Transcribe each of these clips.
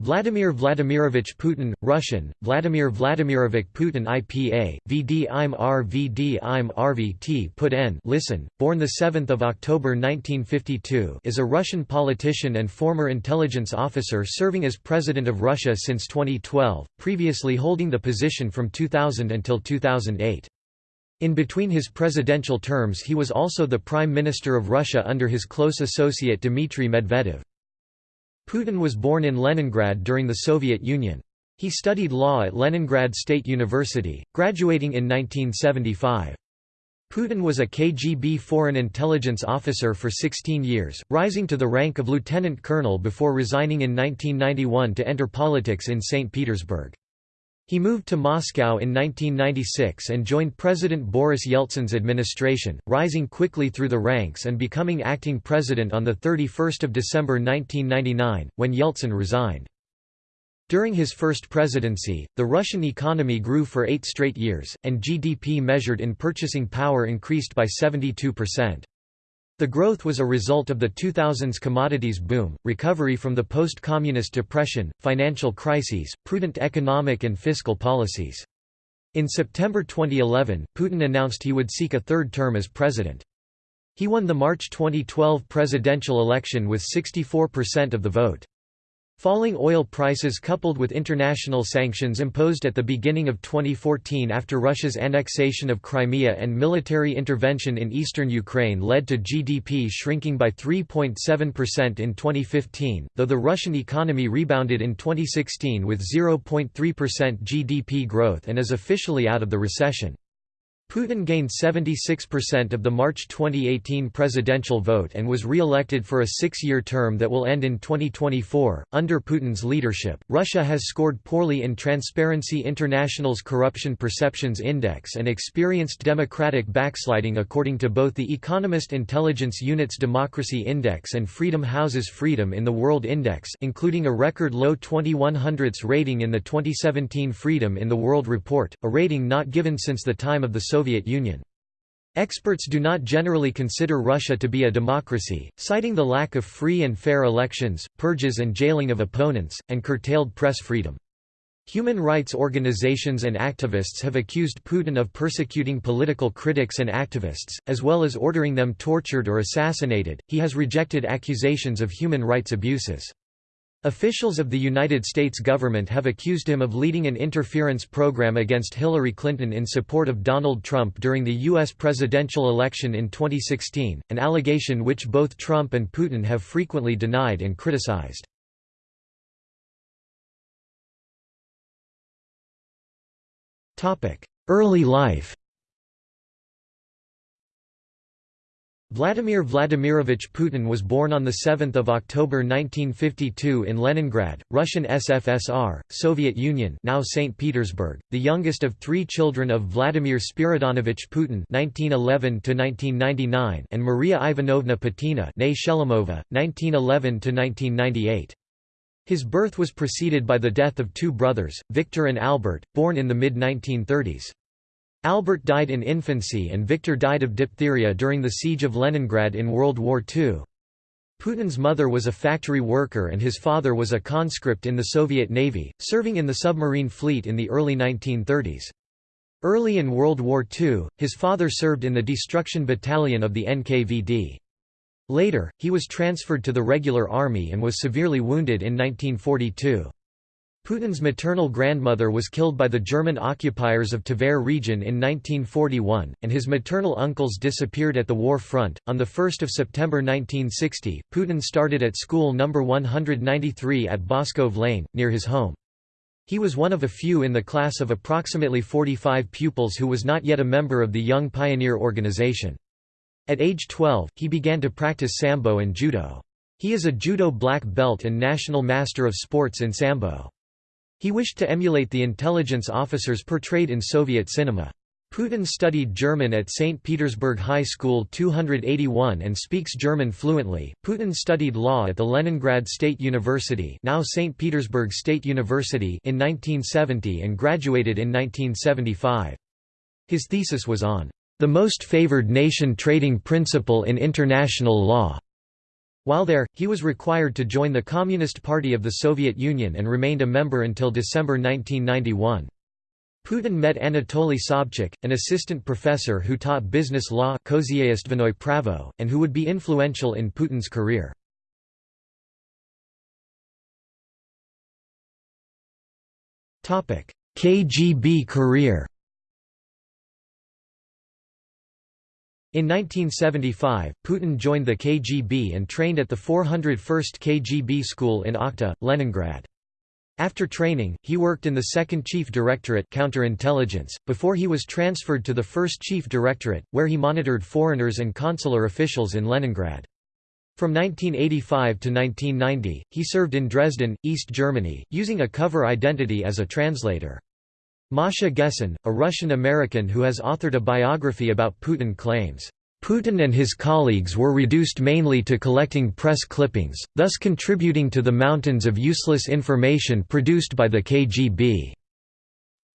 Vladimir Vladimirovich Putin, Russian, Vladimir Vladimirovich Putin IPA, VD im R VD im RVT Putin listen, born 7 October 1952 is a Russian politician and former intelligence officer serving as President of Russia since 2012, previously holding the position from 2000 until 2008. In between his presidential terms he was also the Prime Minister of Russia under his close associate Dmitry Medvedev. Putin was born in Leningrad during the Soviet Union. He studied law at Leningrad State University, graduating in 1975. Putin was a KGB foreign intelligence officer for 16 years, rising to the rank of lieutenant colonel before resigning in 1991 to enter politics in St. Petersburg. He moved to Moscow in 1996 and joined President Boris Yeltsin's administration, rising quickly through the ranks and becoming acting president on 31 December 1999, when Yeltsin resigned. During his first presidency, the Russian economy grew for eight straight years, and GDP measured in purchasing power increased by 72%. The growth was a result of the 2000s commodities boom, recovery from the post-communist depression, financial crises, prudent economic and fiscal policies. In September 2011, Putin announced he would seek a third term as president. He won the March 2012 presidential election with 64% of the vote. Falling oil prices coupled with international sanctions imposed at the beginning of 2014 after Russia's annexation of Crimea and military intervention in eastern Ukraine led to GDP shrinking by 3.7% in 2015, though the Russian economy rebounded in 2016 with 0.3% GDP growth and is officially out of the recession. Putin gained 76% of the March 2018 presidential vote and was re-elected for a six-year term that will end in 2024. Under Putin's leadership, Russia has scored poorly in Transparency International's Corruption Perceptions Index and experienced democratic backsliding according to both the Economist Intelligence Unit's Democracy Index and Freedom House's Freedom in the World Index including a record low 2100s rating in the 2017 Freedom in the World report, a rating not given since the time of the Soviet Union. Experts do not generally consider Russia to be a democracy, citing the lack of free and fair elections, purges and jailing of opponents, and curtailed press freedom. Human rights organizations and activists have accused Putin of persecuting political critics and activists, as well as ordering them tortured or assassinated. He has rejected accusations of human rights abuses. Officials of the United States government have accused him of leading an interference program against Hillary Clinton in support of Donald Trump during the U.S. presidential election in 2016, an allegation which both Trump and Putin have frequently denied and criticized. Early life Vladimir Vladimirovich Putin was born on 7 October 1952 in Leningrad, Russian SFSR, Soviet Union now St. Petersburg, the youngest of three children of Vladimir Spiridonovich Putin (1911–1999) and Maria Ivanovna Putina (née Shelemova, 1911–1998). His birth was preceded by the death of two brothers, Victor and Albert, born in the mid-1930s. Albert died in infancy and Victor died of diphtheria during the siege of Leningrad in World War II. Putin's mother was a factory worker and his father was a conscript in the Soviet Navy, serving in the submarine fleet in the early 1930s. Early in World War II, his father served in the Destruction Battalion of the NKVD. Later, he was transferred to the regular army and was severely wounded in 1942. Putin's maternal grandmother was killed by the German occupiers of Tver region in 1941, and his maternal uncles disappeared at the war front. On 1 September 1960, Putin started at school No. 193 at Baskov Lane, near his home. He was one of a few in the class of approximately 45 pupils who was not yet a member of the Young Pioneer Organization. At age 12, he began to practice Sambo and Judo. He is a Judo black belt and national master of sports in Sambo. He wished to emulate the intelligence officers portrayed in Soviet cinema. Putin studied German at St. Petersburg High School 281 and speaks German fluently. Putin studied law at the Leningrad State University, now St. Petersburg State University, in 1970 and graduated in 1975. His thesis was on the most favored nation trading principle in international law. While there, he was required to join the Communist Party of the Soviet Union and remained a member until December 1991. Putin met Anatoly Sobchak, an assistant professor who taught business law pravo, and who would be influential in Putin's career. KGB career In 1975, Putin joined the KGB and trained at the 401st KGB school in Okhta, Leningrad. After training, he worked in the 2nd Chief Directorate counterintelligence, before he was transferred to the 1st Chief Directorate, where he monitored foreigners and consular officials in Leningrad. From 1985 to 1990, he served in Dresden, East Germany, using a cover identity as a translator. Masha Gessen, a Russian-American who has authored a biography about Putin claims, Putin and his colleagues were reduced mainly to collecting press clippings, thus contributing to the mountains of useless information produced by the KGB.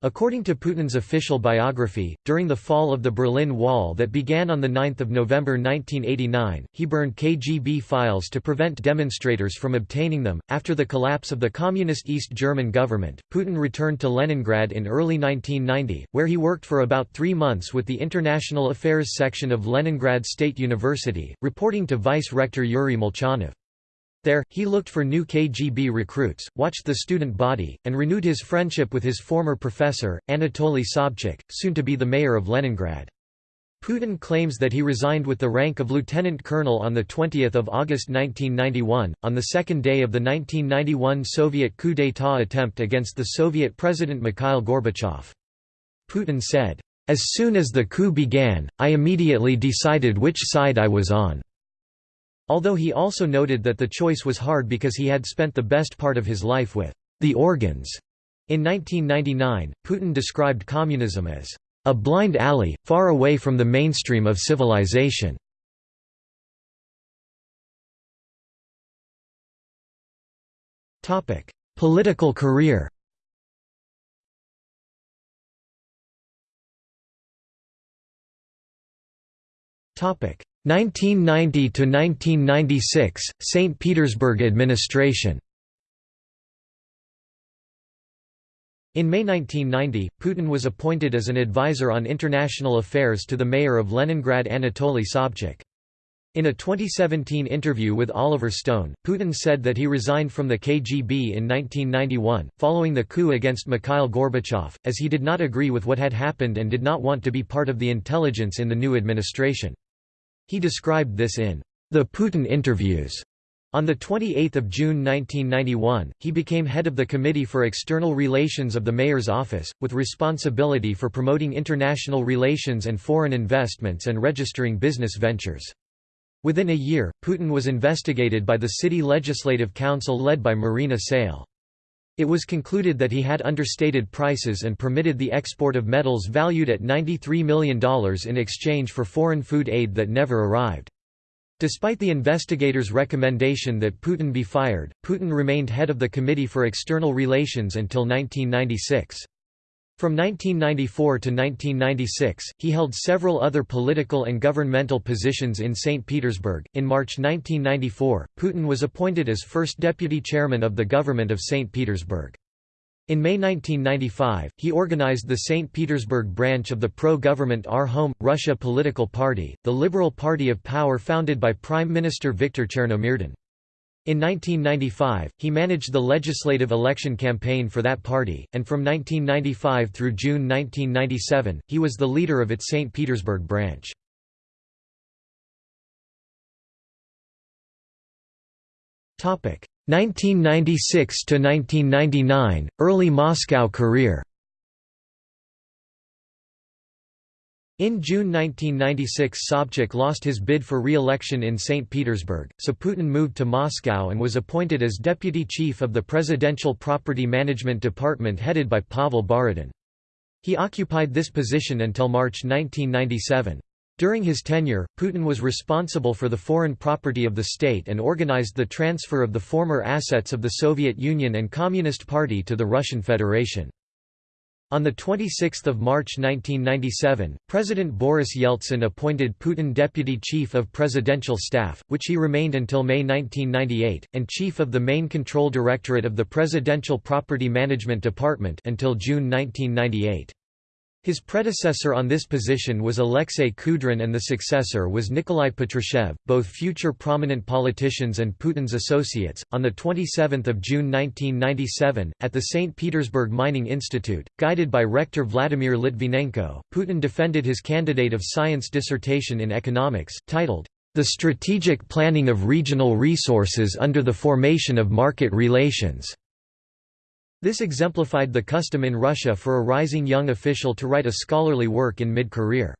According to Putin's official biography, during the fall of the Berlin Wall that began on 9 November 1989, he burned KGB files to prevent demonstrators from obtaining them. After the collapse of the Communist East German government, Putin returned to Leningrad in early 1990, where he worked for about three months with the International Affairs section of Leningrad State University, reporting to Vice Rector Yuri Molchanov. There, he looked for new KGB recruits, watched the student body, and renewed his friendship with his former professor, Anatoly Sobchak, soon to be the mayor of Leningrad. Putin claims that he resigned with the rank of lieutenant colonel on 20 August 1991, on the second day of the 1991 Soviet coup d'état attempt against the Soviet President Mikhail Gorbachev. Putin said, "...as soon as the coup began, I immediately decided which side I was on." Although he also noted that the choice was hard because he had spent the best part of his life with the organs. In 1999, Putin described communism as a blind alley, far away from the mainstream of civilization. Topic: Political career Topic 1990 to 1996 St Petersburg administration In May 1990, Putin was appointed as an advisor on international affairs to the mayor of Leningrad Anatoly Sobchak. In a 2017 interview with Oliver Stone, Putin said that he resigned from the KGB in 1991, following the coup against Mikhail Gorbachev, as he did not agree with what had happened and did not want to be part of the intelligence in the new administration. He described this in The Putin Interviews. On 28 June 1991, he became head of the Committee for External Relations of the Mayor's Office, with responsibility for promoting international relations and foreign investments and registering business ventures. Within a year, Putin was investigated by the City Legislative Council led by Marina Salye. It was concluded that he had understated prices and permitted the export of metals valued at $93 million in exchange for foreign food aid that never arrived. Despite the investigators' recommendation that Putin be fired, Putin remained head of the Committee for External Relations until 1996. From 1994 to 1996, he held several other political and governmental positions in St. Petersburg. In March 1994, Putin was appointed as first deputy chairman of the government of St. Petersburg. In May 1995, he organized the St. Petersburg branch of the pro-government Our Home, Russia political party, the Liberal Party of Power founded by Prime Minister Viktor Chernomyrdin. In 1995, he managed the legislative election campaign for that party, and from 1995 through June 1997, he was the leader of its St. Petersburg branch. Topic 1996 to 1999 Early Moscow career In June 1996 Sobchak lost his bid for re-election in St. Petersburg, so Putin moved to Moscow and was appointed as deputy chief of the Presidential Property Management Department headed by Pavel Borodin. He occupied this position until March 1997. During his tenure, Putin was responsible for the foreign property of the state and organized the transfer of the former assets of the Soviet Union and Communist Party to the Russian Federation. On 26 March 1997, President Boris Yeltsin appointed Putin Deputy Chief of Presidential Staff, which he remained until May 1998, and Chief of the Main Control Directorate of the Presidential Property Management Department until June 1998. His predecessor on this position was Alexei Kudrin and the successor was Nikolai Patrushev, both future prominent politicians and Putin's associates. On the 27th of June 1997, at the St. Petersburg Mining Institute, guided by rector Vladimir Litvinenko, Putin defended his candidate of science dissertation in economics, titled, The Strategic Planning of Regional Resources under the Formation of Market Relations. This exemplified the custom in Russia for a rising young official to write a scholarly work in mid-career.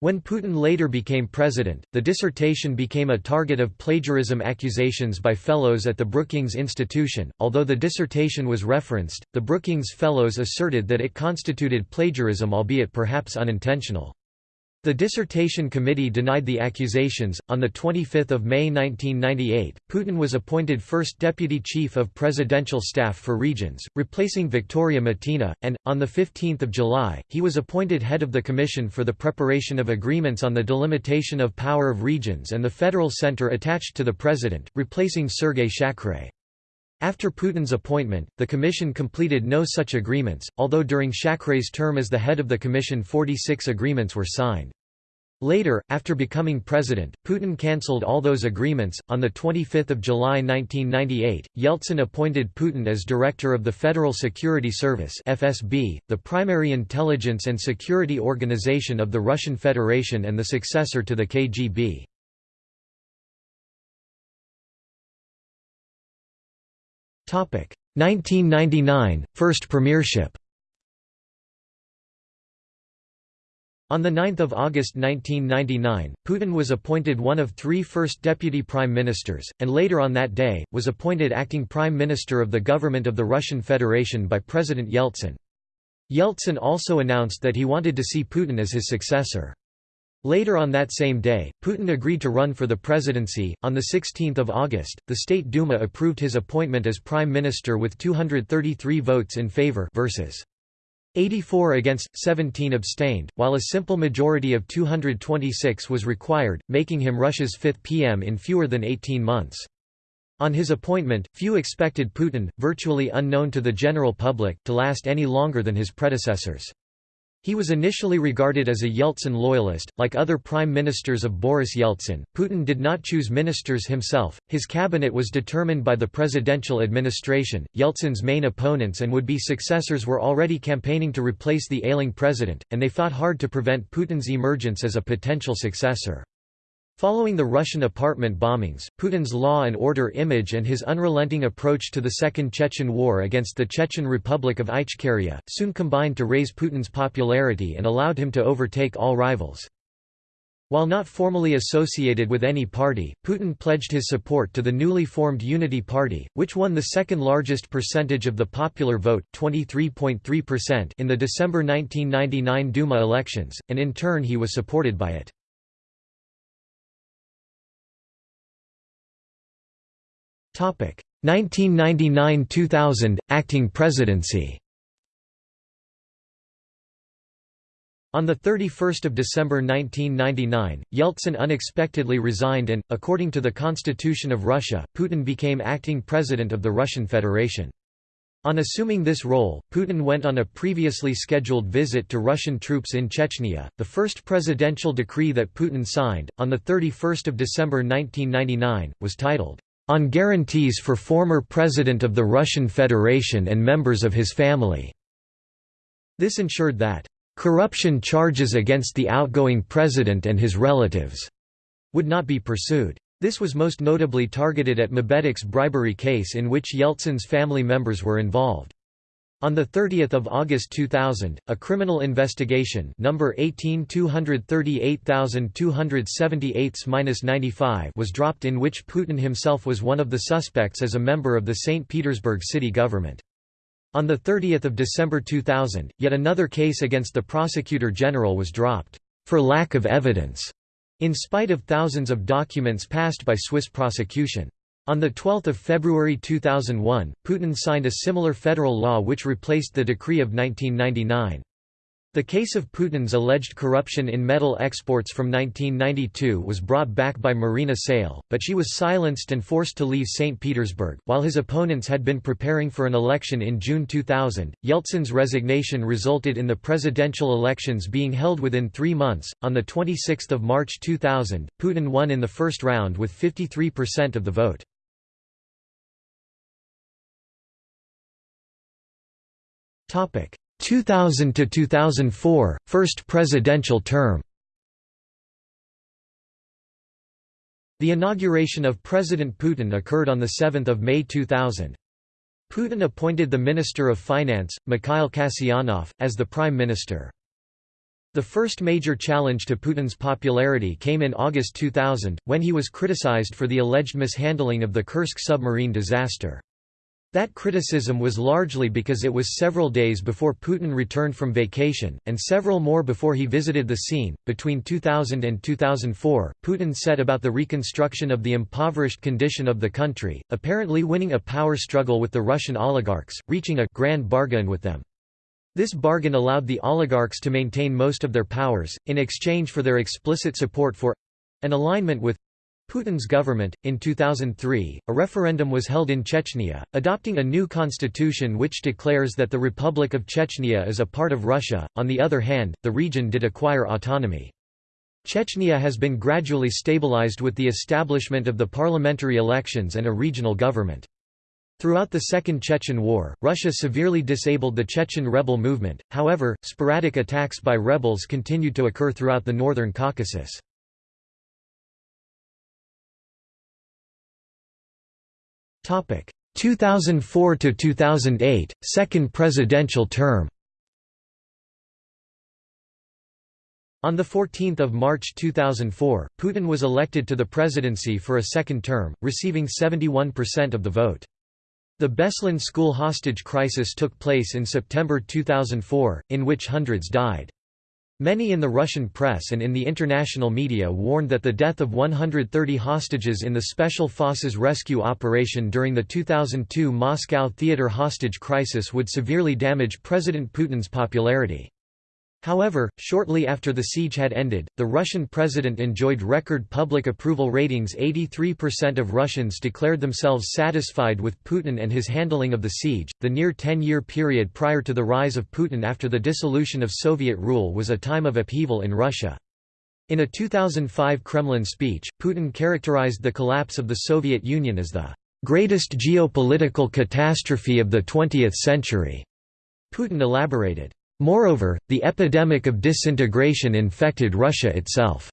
When Putin later became president, the dissertation became a target of plagiarism accusations by fellows at the Brookings Institution. Although the dissertation was referenced, the Brookings Fellows asserted that it constituted plagiarism, albeit perhaps unintentional. The dissertation committee denied the accusations. On the 25th of May 1998, Putin was appointed first deputy chief of presidential staff for regions, replacing Victoria Mitina, and on the 15th of July, he was appointed head of the Commission for the Preparation of Agreements on the Delimitation of Power of Regions and the Federal Center attached to the president, replacing Sergei Shakhrey. After Putin's appointment, the Commission completed no such agreements, although during Shakhrey's term as the head of the Commission 46 agreements were signed. Later, after becoming president, Putin cancelled all those agreements. On 25 July 1998, Yeltsin appointed Putin as director of the Federal Security Service (FSB), the primary intelligence and security organization of the Russian Federation and the successor to the KGB. Topic: 1999 First premiership On 9 August 1999, Putin was appointed one of three first deputy prime ministers, and later on that day, was appointed acting prime minister of the government of the Russian Federation by President Yeltsin. Yeltsin also announced that he wanted to see Putin as his successor. Later on that same day, Putin agreed to run for the presidency. On 16 August, the State Duma approved his appointment as prime minister with 233 votes in favor versus 84 against, 17 abstained, while a simple majority of 226 was required, making him Russia's fifth PM in fewer than 18 months. On his appointment, few expected Putin, virtually unknown to the general public, to last any longer than his predecessors. He was initially regarded as a Yeltsin loyalist. Like other prime ministers of Boris Yeltsin, Putin did not choose ministers himself, his cabinet was determined by the presidential administration. Yeltsin's main opponents and would be successors were already campaigning to replace the ailing president, and they fought hard to prevent Putin's emergence as a potential successor. Following the Russian apartment bombings, Putin's law and order image and his unrelenting approach to the Second Chechen War against the Chechen Republic of Ichkeria, soon combined to raise Putin's popularity and allowed him to overtake all rivals. While not formally associated with any party, Putin pledged his support to the newly formed Unity Party, which won the second largest percentage of the popular vote in the December 1999 Duma elections, and in turn he was supported by it. 1999–2000, acting presidency On 31 December 1999, Yeltsin unexpectedly resigned and, according to the Constitution of Russia, Putin became acting president of the Russian Federation. On assuming this role, Putin went on a previously scheduled visit to Russian troops in Chechnya. The first presidential decree that Putin signed, on 31 December 1999, was titled, on guarantees for former President of the Russian Federation and members of his family. This ensured that corruption charges against the outgoing president and his relatives would not be pursued. This was most notably targeted at Mabetex bribery case in which Yeltsin's family members were involved. On 30 August 2000, a criminal investigation number 18238 was dropped in which Putin himself was one of the suspects as a member of the St. Petersburg city government. On 30 December 2000, yet another case against the prosecutor general was dropped, for lack of evidence, in spite of thousands of documents passed by Swiss prosecution. On 12 February 2001, Putin signed a similar federal law which replaced the decree of 1999. The case of Putin's alleged corruption in metal exports from 1992 was brought back by Marina Salye, but she was silenced and forced to leave St. Petersburg. While his opponents had been preparing for an election in June 2000, Yeltsin's resignation resulted in the presidential elections being held within three months. On 26 March 2000, Putin won in the first round with 53% of the vote. 2000 to 2004 first presidential term The inauguration of President Putin occurred on 7 May 2000. Putin appointed the Minister of Finance, Mikhail Kasyanov, as the Prime Minister. The first major challenge to Putin's popularity came in August 2000, when he was criticized for the alleged mishandling of the Kursk submarine disaster. That criticism was largely because it was several days before Putin returned from vacation, and several more before he visited the scene. Between 2000 and 2004, Putin set about the reconstruction of the impoverished condition of the country, apparently winning a power struggle with the Russian oligarchs, reaching a grand bargain with them. This bargain allowed the oligarchs to maintain most of their powers, in exchange for their explicit support for an alignment with Putin's government. In 2003, a referendum was held in Chechnya, adopting a new constitution which declares that the Republic of Chechnya is a part of Russia. On the other hand, the region did acquire autonomy. Chechnya has been gradually stabilized with the establishment of the parliamentary elections and a regional government. Throughout the Second Chechen War, Russia severely disabled the Chechen rebel movement, however, sporadic attacks by rebels continued to occur throughout the northern Caucasus. 2004 to 2008 second presidential term On 14 March 2004, Putin was elected to the presidency for a second term, receiving 71% of the vote. The Beslan school hostage crisis took place in September 2004, in which hundreds died. Many in the Russian press and in the international media warned that the death of 130 hostages in the Special Forces rescue operation during the 2002 Moscow theater hostage crisis would severely damage President Putin's popularity. However, shortly after the siege had ended, the Russian president enjoyed record public approval ratings 83% of Russians declared themselves satisfied with Putin and his handling of the siege. The near 10-year period prior to the rise of Putin after the dissolution of Soviet rule was a time of upheaval in Russia. In a 2005 Kremlin speech, Putin characterized the collapse of the Soviet Union as the greatest geopolitical catastrophe of the 20th century. Putin elaborated, Moreover, the epidemic of disintegration infected Russia itself.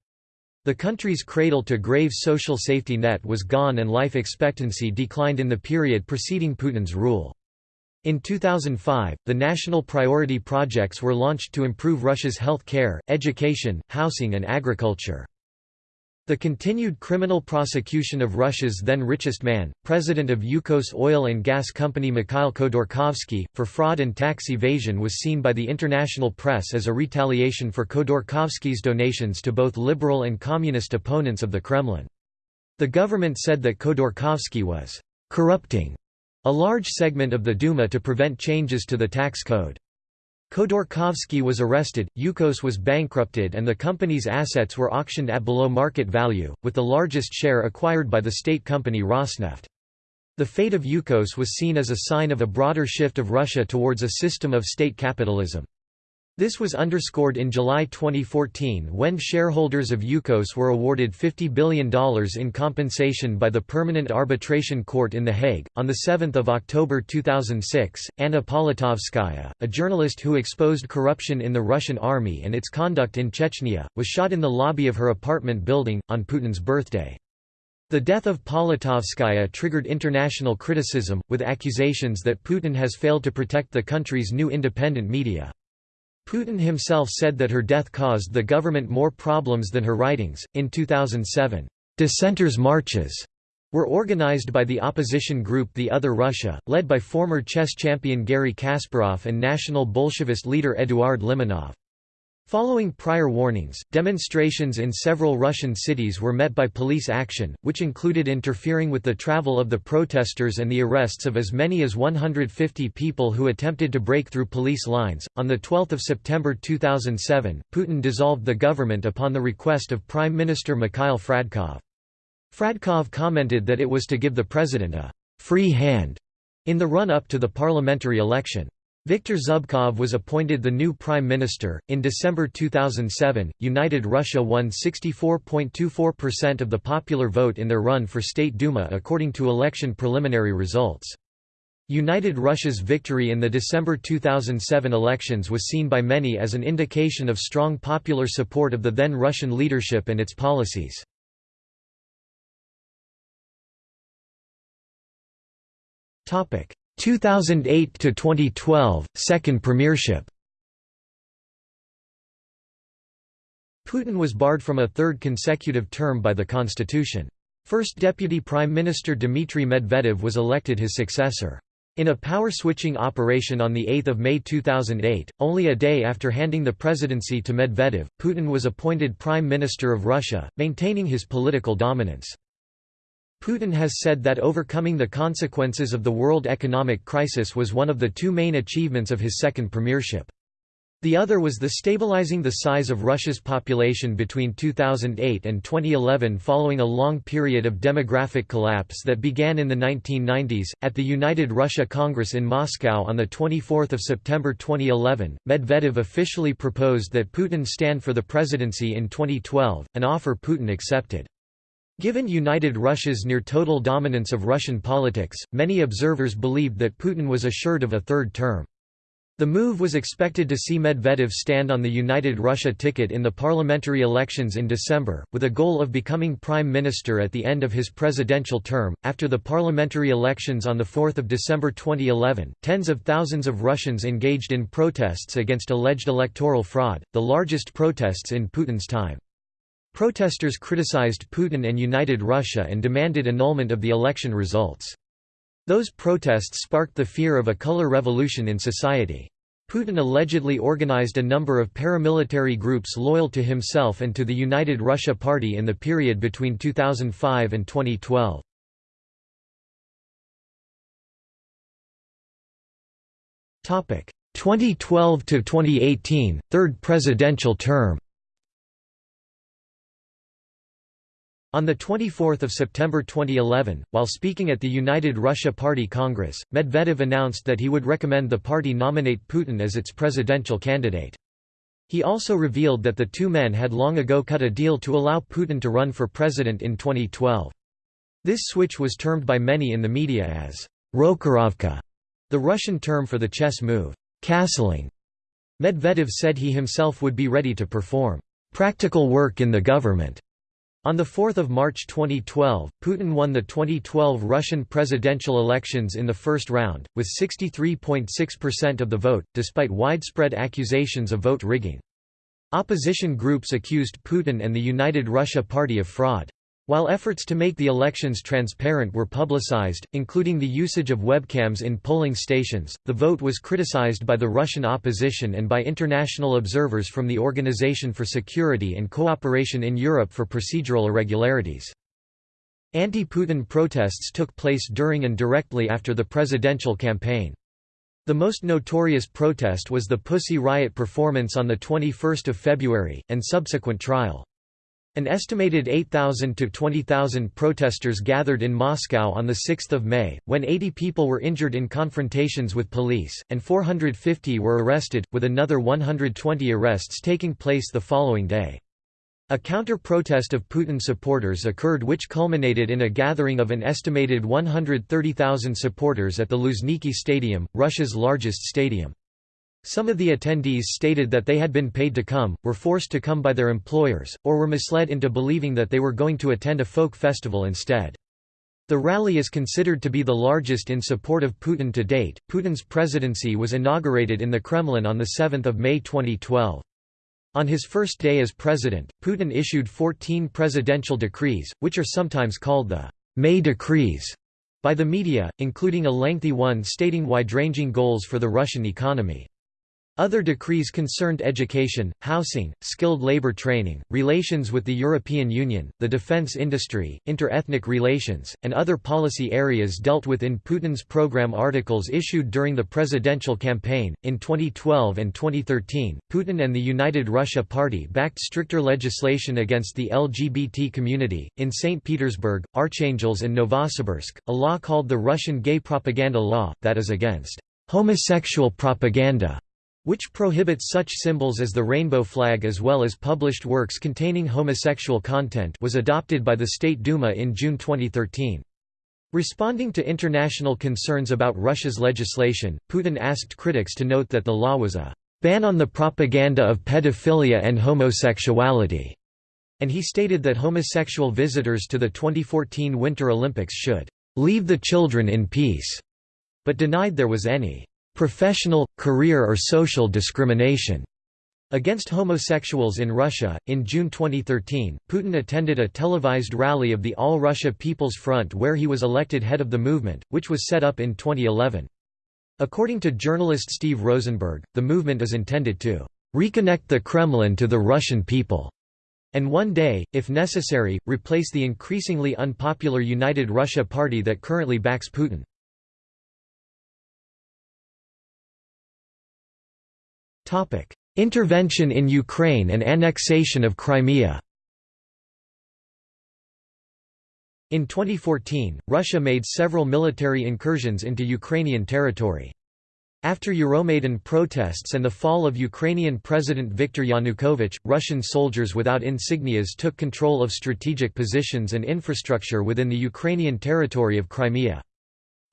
The country's cradle-to-grave social safety net was gone and life expectancy declined in the period preceding Putin's rule. In 2005, the national priority projects were launched to improve Russia's health care, education, housing and agriculture. The continued criminal prosecution of Russia's then richest man, president of Yukos oil and gas company Mikhail Khodorkovsky, for fraud and tax evasion was seen by the international press as a retaliation for Khodorkovsky's donations to both liberal and communist opponents of the Kremlin. The government said that Khodorkovsky was «corrupting» a large segment of the Duma to prevent changes to the tax code. Khodorkovsky was arrested, Yukos was bankrupted and the company's assets were auctioned at below market value, with the largest share acquired by the state company Rosneft. The fate of Yukos was seen as a sign of a broader shift of Russia towards a system of state capitalism. This was underscored in July 2014 when shareholders of Yukos were awarded $50 billion in compensation by the Permanent Arbitration Court in The Hague. On 7 October 2006, Anna Politkovskaya, a journalist who exposed corruption in the Russian army and its conduct in Chechnya, was shot in the lobby of her apartment building, on Putin's birthday. The death of Politkovskaya triggered international criticism, with accusations that Putin has failed to protect the country's new independent media. Putin himself said that her death caused the government more problems than her writings. In 2007, dissenters' marches were organized by the opposition group The Other Russia, led by former chess champion Garry Kasparov and national Bolshevist leader Eduard Limonov. Following prior warnings, demonstrations in several Russian cities were met by police action, which included interfering with the travel of the protesters and the arrests of as many as 150 people who attempted to break through police lines. On the 12th of September 2007, Putin dissolved the government upon the request of Prime Minister Mikhail Fradkov. Fradkov commented that it was to give the president a free hand in the run-up to the parliamentary election. Viktor Zubkov was appointed the new prime minister. In December 2007, United Russia won 64.24% of the popular vote in their run for State Duma according to election preliminary results. United Russia's victory in the December 2007 elections was seen by many as an indication of strong popular support of the then Russian leadership and its policies. Topic 2008 to 2012 second premiership. Putin was barred from a third consecutive term by the constitution. First Deputy Prime Minister Dmitry Medvedev was elected his successor. In a power-switching operation on 8 May 2008, only a day after handing the presidency to Medvedev, Putin was appointed Prime Minister of Russia, maintaining his political dominance. Putin has said that overcoming the consequences of the world economic crisis was one of the two main achievements of his second premiership. The other was the stabilizing the size of Russia's population between 2008 and 2011 following a long period of demographic collapse that began in the 1990s. At the United Russia Congress in Moscow on 24 September 2011, Medvedev officially proposed that Putin stand for the presidency in 2012, an offer Putin accepted. Given United Russia's near-total dominance of Russian politics, many observers believed that Putin was assured of a third term. The move was expected to see Medvedev stand on the United Russia ticket in the parliamentary elections in December, with a goal of becoming prime minister at the end of his presidential term. After the parliamentary elections on 4 December 2011, tens of thousands of Russians engaged in protests against alleged electoral fraud, the largest protests in Putin's time. Protesters criticized Putin and United Russia and demanded annulment of the election results. Those protests sparked the fear of a color revolution in society. Putin allegedly organized a number of paramilitary groups loyal to himself and to the United Russia Party in the period between 2005 and 2012. Topic 2012 to 2018 third presidential term On 24 September 2011, while speaking at the United Russia Party Congress, Medvedev announced that he would recommend the party nominate Putin as its presidential candidate. He also revealed that the two men had long ago cut a deal to allow Putin to run for president in 2012. This switch was termed by many in the media as Rokhirovka, the Russian term for the chess move, castling. Medvedev said he himself would be ready to perform practical work in the government on 4 March 2012, Putin won the 2012 Russian presidential elections in the first round, with 63.6% of the vote, despite widespread accusations of vote rigging. Opposition groups accused Putin and the United Russia Party of fraud. While efforts to make the elections transparent were publicized, including the usage of webcams in polling stations, the vote was criticized by the Russian opposition and by international observers from the Organization for Security and Cooperation in Europe for procedural irregularities. Anti-Putin protests took place during and directly after the presidential campaign. The most notorious protest was the Pussy Riot performance on 21 February, and subsequent trial. An estimated 8,000 to 20,000 protesters gathered in Moscow on 6 May, when 80 people were injured in confrontations with police, and 450 were arrested, with another 120 arrests taking place the following day. A counter-protest of Putin supporters occurred which culminated in a gathering of an estimated 130,000 supporters at the Luzhniki Stadium, Russia's largest stadium. Some of the attendees stated that they had been paid to come, were forced to come by their employers, or were misled into believing that they were going to attend a folk festival instead. The rally is considered to be the largest in support of Putin to date. Putin's presidency was inaugurated in the Kremlin on 7 May 2012. On his first day as president, Putin issued 14 presidential decrees, which are sometimes called the May Decrees by the media, including a lengthy one stating wide-ranging goals for the Russian economy. Other decrees concerned education, housing, skilled labor training, relations with the European Union, the defense industry, inter-ethnic relations, and other policy areas dealt with in Putin's program articles issued during the presidential campaign. In 2012 and 2013, Putin and the United Russia Party backed stricter legislation against the LGBT community. In St. Petersburg, Arkhangelsk, and Novosibirsk, a law called the Russian Gay Propaganda Law, that is against homosexual propaganda which prohibits such symbols as the rainbow flag as well as published works containing homosexual content was adopted by the State Duma in June 2013. Responding to international concerns about Russia's legislation, Putin asked critics to note that the law was a ban on the propaganda of pedophilia and homosexuality, and he stated that homosexual visitors to the 2014 Winter Olympics should leave the children in peace, but denied there was any professional, career or social discrimination against homosexuals in Russia. In June 2013, Putin attended a televised rally of the All Russia People's Front where he was elected head of the movement, which was set up in 2011. According to journalist Steve Rosenberg, the movement is intended to reconnect the Kremlin to the Russian people and one day, if necessary, replace the increasingly unpopular United Russia Party that currently backs Putin. Intervention in Ukraine and annexation of Crimea In 2014, Russia made several military incursions into Ukrainian territory. After Euromaidan protests and the fall of Ukrainian President Viktor Yanukovych, Russian soldiers without insignias took control of strategic positions and infrastructure within the Ukrainian territory of Crimea.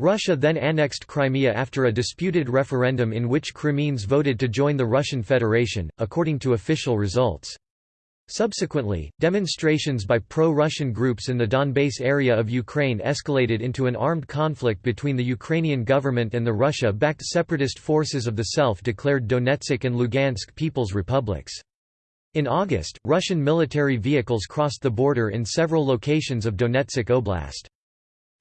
Russia then annexed Crimea after a disputed referendum in which Crimeans voted to join the Russian Federation, according to official results. Subsequently, demonstrations by pro-Russian groups in the Donbass area of Ukraine escalated into an armed conflict between the Ukrainian government and the Russia-backed separatist forces of the self-declared Donetsk and Lugansk People's Republics. In August, Russian military vehicles crossed the border in several locations of Donetsk Oblast.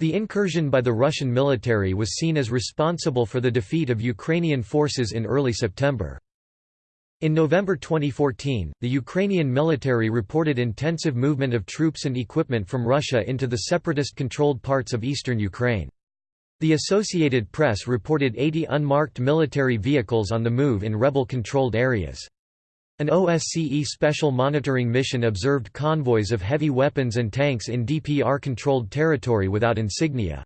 The incursion by the Russian military was seen as responsible for the defeat of Ukrainian forces in early September. In November 2014, the Ukrainian military reported intensive movement of troops and equipment from Russia into the separatist-controlled parts of eastern Ukraine. The Associated Press reported 80 unmarked military vehicles on the move in rebel-controlled areas. An OSCE special monitoring mission observed convoys of heavy weapons and tanks in DPR-controlled territory without insignia.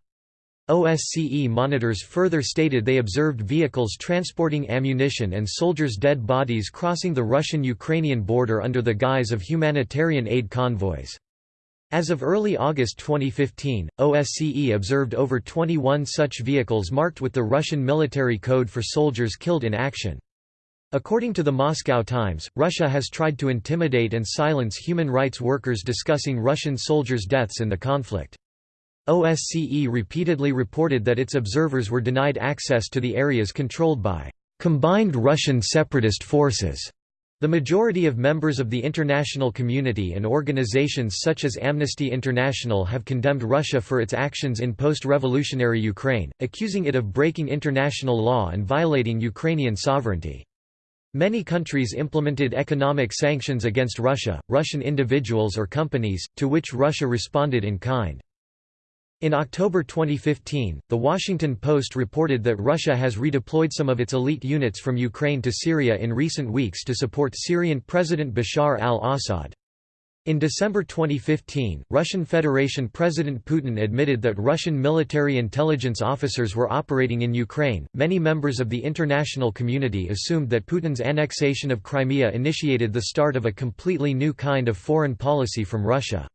OSCE monitors further stated they observed vehicles transporting ammunition and soldiers' dead bodies crossing the Russian-Ukrainian border under the guise of humanitarian aid convoys. As of early August 2015, OSCE observed over 21 such vehicles marked with the Russian military code for soldiers killed in action. According to the Moscow Times, Russia has tried to intimidate and silence human rights workers discussing Russian soldiers' deaths in the conflict. OSCE repeatedly reported that its observers were denied access to the areas controlled by combined Russian separatist forces. The majority of members of the international community and organizations such as Amnesty International have condemned Russia for its actions in post-revolutionary Ukraine, accusing it of breaking international law and violating Ukrainian sovereignty. Many countries implemented economic sanctions against Russia, Russian individuals or companies, to which Russia responded in kind. In October 2015, The Washington Post reported that Russia has redeployed some of its elite units from Ukraine to Syria in recent weeks to support Syrian President Bashar al-Assad. In December 2015, Russian Federation President Putin admitted that Russian military intelligence officers were operating in Ukraine. Many members of the international community assumed that Putin's annexation of Crimea initiated the start of a completely new kind of foreign policy from Russia.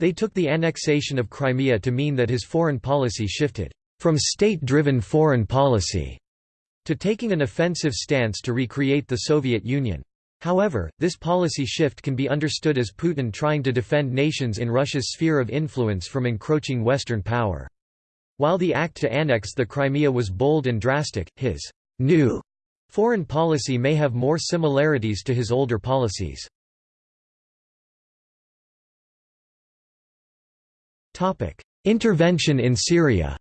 They took the annexation of Crimea to mean that his foreign policy shifted from state-driven foreign policy to taking an offensive stance to recreate the Soviet Union. However, this policy shift can be understood as Putin trying to defend nations in Russia's sphere of influence from encroaching Western power. While the act to annex the Crimea was bold and drastic, his new foreign policy may have more similarities to his older policies. Intervention in Syria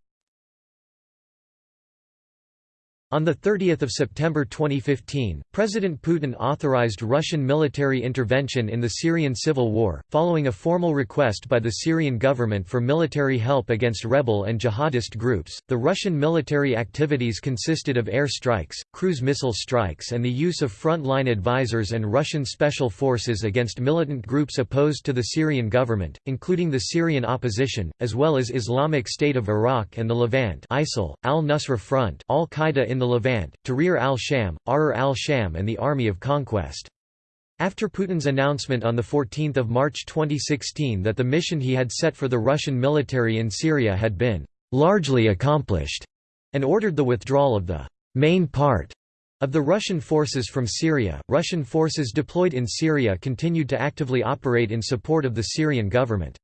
On 30 September 2015, President Putin authorized Russian military intervention in the Syrian civil war, following a formal request by the Syrian government for military help against rebel and jihadist groups. The Russian military activities consisted of air strikes, cruise missile strikes, and the use of front-line advisors and Russian special forces against militant groups opposed to the Syrian government, including the Syrian opposition, as well as Islamic State of Iraq and the Levant ISIL, al-Nusra Front, Al-Qaeda in the Levant, Tahrir al-Sham, Ahrar al-Sham and the Army of Conquest. After Putin's announcement on 14 March 2016 that the mission he had set for the Russian military in Syria had been «largely accomplished» and ordered the withdrawal of the «main part» of the Russian forces from Syria, Russian forces deployed in Syria continued to actively operate in support of the Syrian government.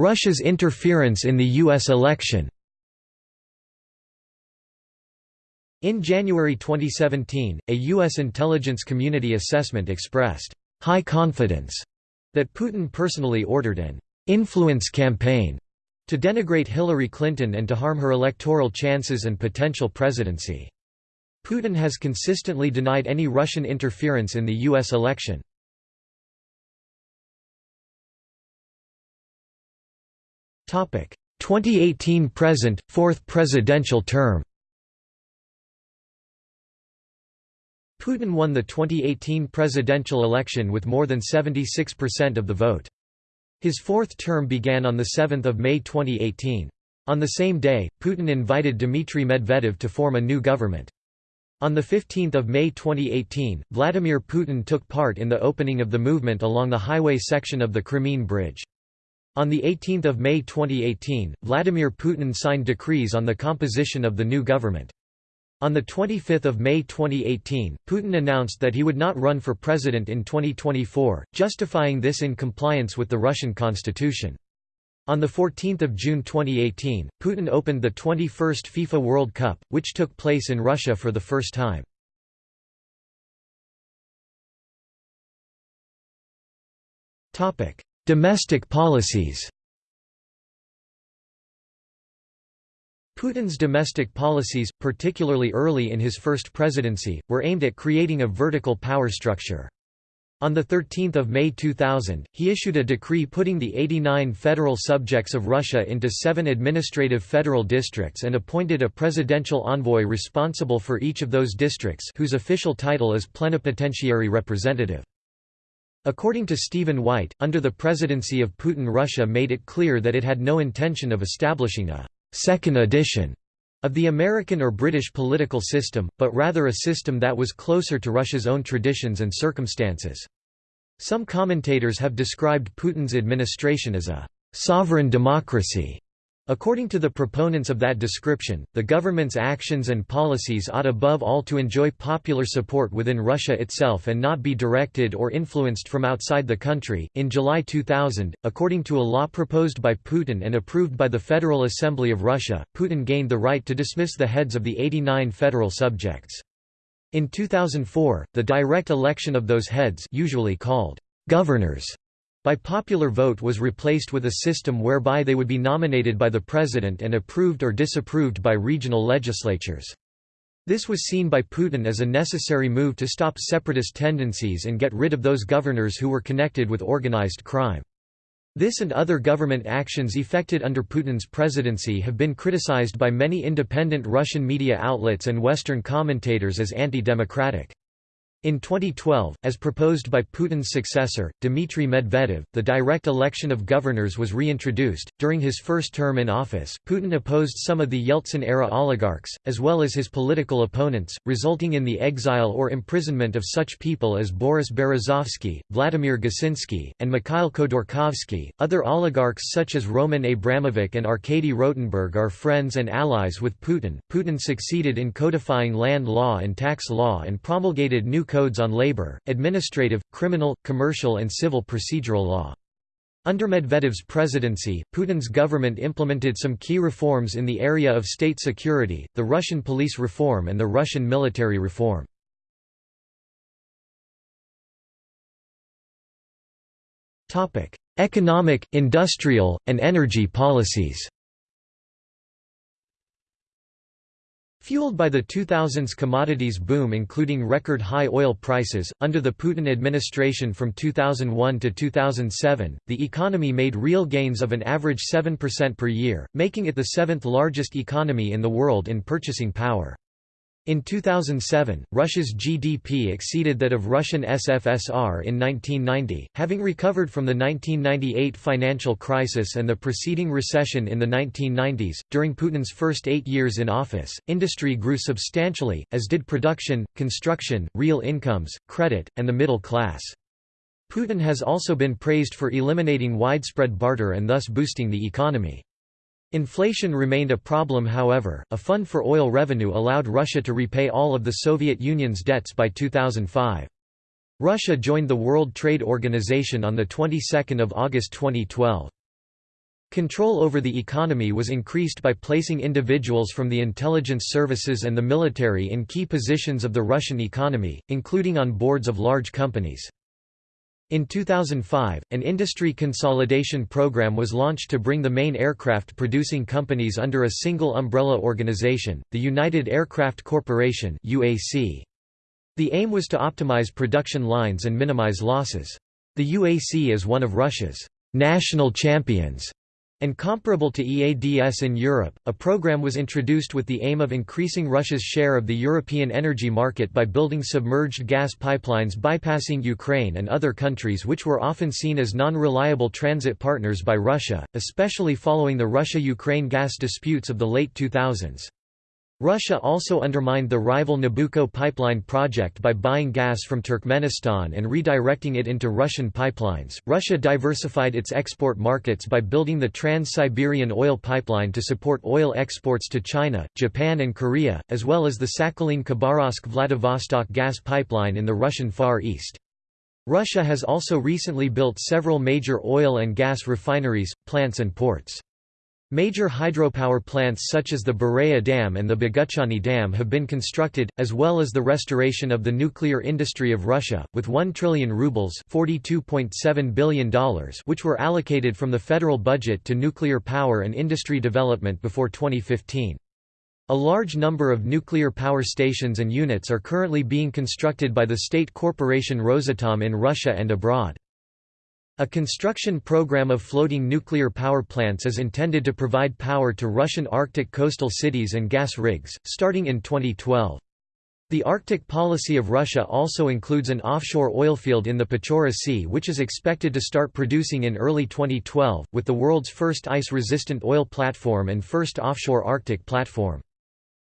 Russia's interference in the U.S. election In January 2017, a U.S. intelligence community assessment expressed high confidence that Putin personally ordered an influence campaign to denigrate Hillary Clinton and to harm her electoral chances and potential presidency. Putin has consistently denied any Russian interference in the U.S. election. 2018 present, fourth presidential term Putin won the 2018 presidential election with more than 76% of the vote. His fourth term began on 7 May 2018. On the same day, Putin invited Dmitry Medvedev to form a new government. On 15 May 2018, Vladimir Putin took part in the opening of the movement along the highway section of the Crimean Bridge. On 18 May 2018, Vladimir Putin signed decrees on the composition of the new government. On 25 May 2018, Putin announced that he would not run for president in 2024, justifying this in compliance with the Russian constitution. On 14 June 2018, Putin opened the 21st FIFA World Cup, which took place in Russia for the first time. Domestic policies Putin's domestic policies, particularly early in his first presidency, were aimed at creating a vertical power structure. On 13 May 2000, he issued a decree putting the 89 federal subjects of Russia into seven administrative federal districts and appointed a presidential envoy responsible for each of those districts whose official title is plenipotentiary representative. According to Stephen White, under the presidency of Putin Russia made it clear that it had no intention of establishing a second edition of the American or British political system, but rather a system that was closer to Russia's own traditions and circumstances. Some commentators have described Putin's administration as a sovereign democracy According to the proponents of that description, the government's actions and policies ought above all to enjoy popular support within Russia itself and not be directed or influenced from outside the country. In July 2000, according to a law proposed by Putin and approved by the Federal Assembly of Russia, Putin gained the right to dismiss the heads of the 89 federal subjects. In 2004, the direct election of those heads usually called governors by popular vote was replaced with a system whereby they would be nominated by the president and approved or disapproved by regional legislatures. This was seen by Putin as a necessary move to stop separatist tendencies and get rid of those governors who were connected with organized crime. This and other government actions effected under Putin's presidency have been criticized by many independent Russian media outlets and Western commentators as anti-democratic. In 2012, as proposed by Putin's successor, Dmitry Medvedev, the direct election of governors was reintroduced. During his first term in office, Putin opposed some of the Yeltsin era oligarchs, as well as his political opponents, resulting in the exile or imprisonment of such people as Boris Berezovsky, Vladimir Gusinsky, and Mikhail Khodorkovsky. Other oligarchs such as Roman Abramovich and Arkady Rotenberg are friends and allies with Putin. Putin succeeded in codifying land law and tax law and promulgated new codes on labor, administrative, criminal, commercial and civil procedural law. Under Medvedev's presidency, Putin's government implemented some key reforms in the area of state security, the Russian police reform and the Russian military reform. Economic, industrial, and energy policies Fueled by the 2000s commodities boom including record high oil prices, under the Putin administration from 2001 to 2007, the economy made real gains of an average 7% per year, making it the seventh largest economy in the world in purchasing power. In 2007, Russia's GDP exceeded that of Russian SFSR in 1990, having recovered from the 1998 financial crisis and the preceding recession in the 1990s. During Putin's first eight years in office, industry grew substantially, as did production, construction, real incomes, credit, and the middle class. Putin has also been praised for eliminating widespread barter and thus boosting the economy. Inflation remained a problem however, a fund for oil revenue allowed Russia to repay all of the Soviet Union's debts by 2005. Russia joined the World Trade Organization on the 22nd of August 2012. Control over the economy was increased by placing individuals from the intelligence services and the military in key positions of the Russian economy, including on boards of large companies. In 2005, an industry consolidation program was launched to bring the main aircraft producing companies under a single umbrella organization, the United Aircraft Corporation. The aim was to optimize production lines and minimize losses. The UAC is one of Russia's national champions and comparable to EADS in Europe, a program was introduced with the aim of increasing Russia's share of the European energy market by building submerged gas pipelines bypassing Ukraine and other countries which were often seen as non-reliable transit partners by Russia, especially following the Russia-Ukraine gas disputes of the late 2000s. Russia also undermined the rival Nabucco pipeline project by buying gas from Turkmenistan and redirecting it into Russian pipelines. Russia diversified its export markets by building the Trans-Siberian oil pipeline to support oil exports to China, Japan and Korea, as well as the Sakhalin-Khabarovsk-Vladivostok gas pipeline in the Russian Far East. Russia has also recently built several major oil and gas refineries, plants and ports. Major hydropower plants such as the Bureya Dam and the Boguchany Dam have been constructed, as well as the restoration of the nuclear industry of Russia, with 1 trillion rubles $42.7 billion which were allocated from the federal budget to nuclear power and industry development before 2015. A large number of nuclear power stations and units are currently being constructed by the state corporation Rosatom in Russia and abroad. A construction program of floating nuclear power plants is intended to provide power to Russian Arctic coastal cities and gas rigs, starting in 2012. The Arctic policy of Russia also includes an offshore oilfield in the Pechora Sea which is expected to start producing in early 2012, with the world's first ice-resistant oil platform and first offshore Arctic platform.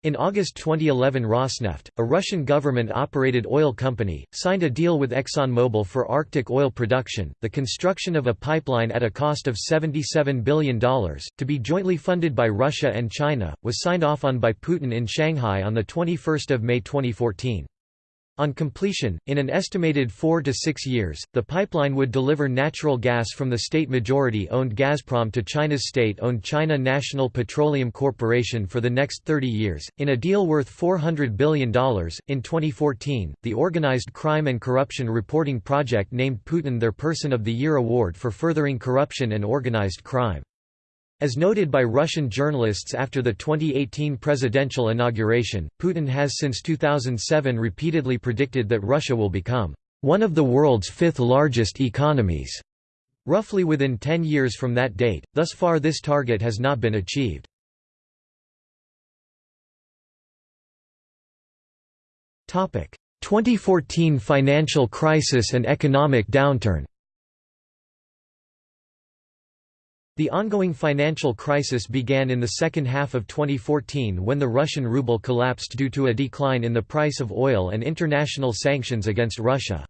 In August 2011 Rosneft, a Russian government-operated oil company, signed a deal with ExxonMobil for Arctic oil production, the construction of a pipeline at a cost of $77 billion, to be jointly funded by Russia and China, was signed off on by Putin in Shanghai on 21 May 2014. On completion, in an estimated four to six years, the pipeline would deliver natural gas from the state majority-owned Gazprom to China's state-owned China National Petroleum Corporation for the next 30 years, in a deal worth $400 billion. In 2014, the Organized Crime and Corruption Reporting Project named Putin their Person of the Year award for furthering corruption and organized crime. As noted by Russian journalists after the 2018 presidential inauguration, Putin has since 2007 repeatedly predicted that Russia will become one of the world's fifth largest economies, roughly within 10 years from that date. Thus far this target has not been achieved. Topic: 2014 financial crisis and economic downturn. The ongoing financial crisis began in the second half of 2014 when the Russian ruble collapsed due to a decline in the price of oil and international sanctions against Russia.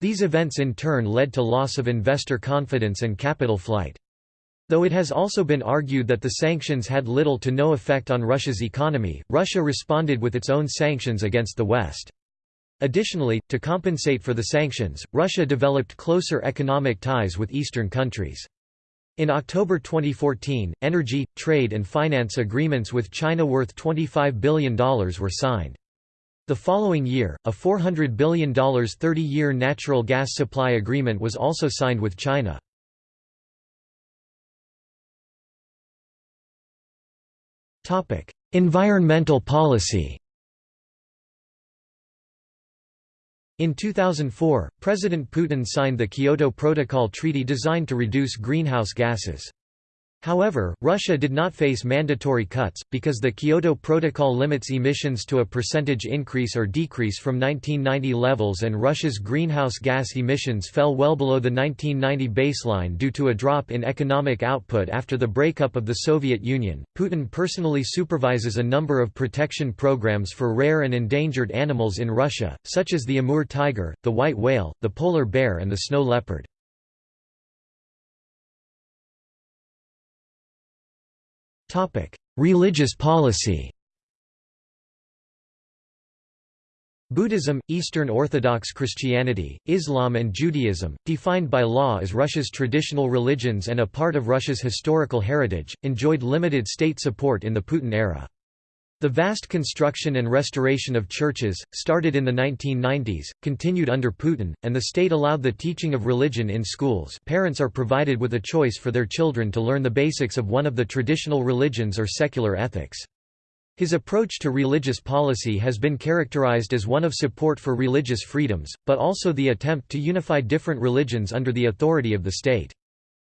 These events in turn led to loss of investor confidence and capital flight. Though it has also been argued that the sanctions had little to no effect on Russia's economy, Russia responded with its own sanctions against the West. Additionally, to compensate for the sanctions, Russia developed closer economic ties with Eastern countries. In October 2014, energy, trade and finance agreements with China worth $25 billion were signed. The following year, a $400 billion 30-year natural gas supply agreement was also signed with China. environmental policy In 2004, President Putin signed the Kyoto Protocol treaty designed to reduce greenhouse gases. However, Russia did not face mandatory cuts, because the Kyoto Protocol limits emissions to a percentage increase or decrease from 1990 levels and Russia's greenhouse gas emissions fell well below the 1990 baseline due to a drop in economic output after the breakup of the Soviet Union. Putin personally supervises a number of protection programs for rare and endangered animals in Russia, such as the Amur tiger, the white whale, the polar bear and the snow leopard. Religious policy Buddhism, Eastern Orthodox Christianity, Islam and Judaism, defined by law as Russia's traditional religions and a part of Russia's historical heritage, enjoyed limited state support in the Putin era. The vast construction and restoration of churches, started in the 1990s, continued under Putin, and the state allowed the teaching of religion in schools parents are provided with a choice for their children to learn the basics of one of the traditional religions or secular ethics. His approach to religious policy has been characterized as one of support for religious freedoms, but also the attempt to unify different religions under the authority of the state.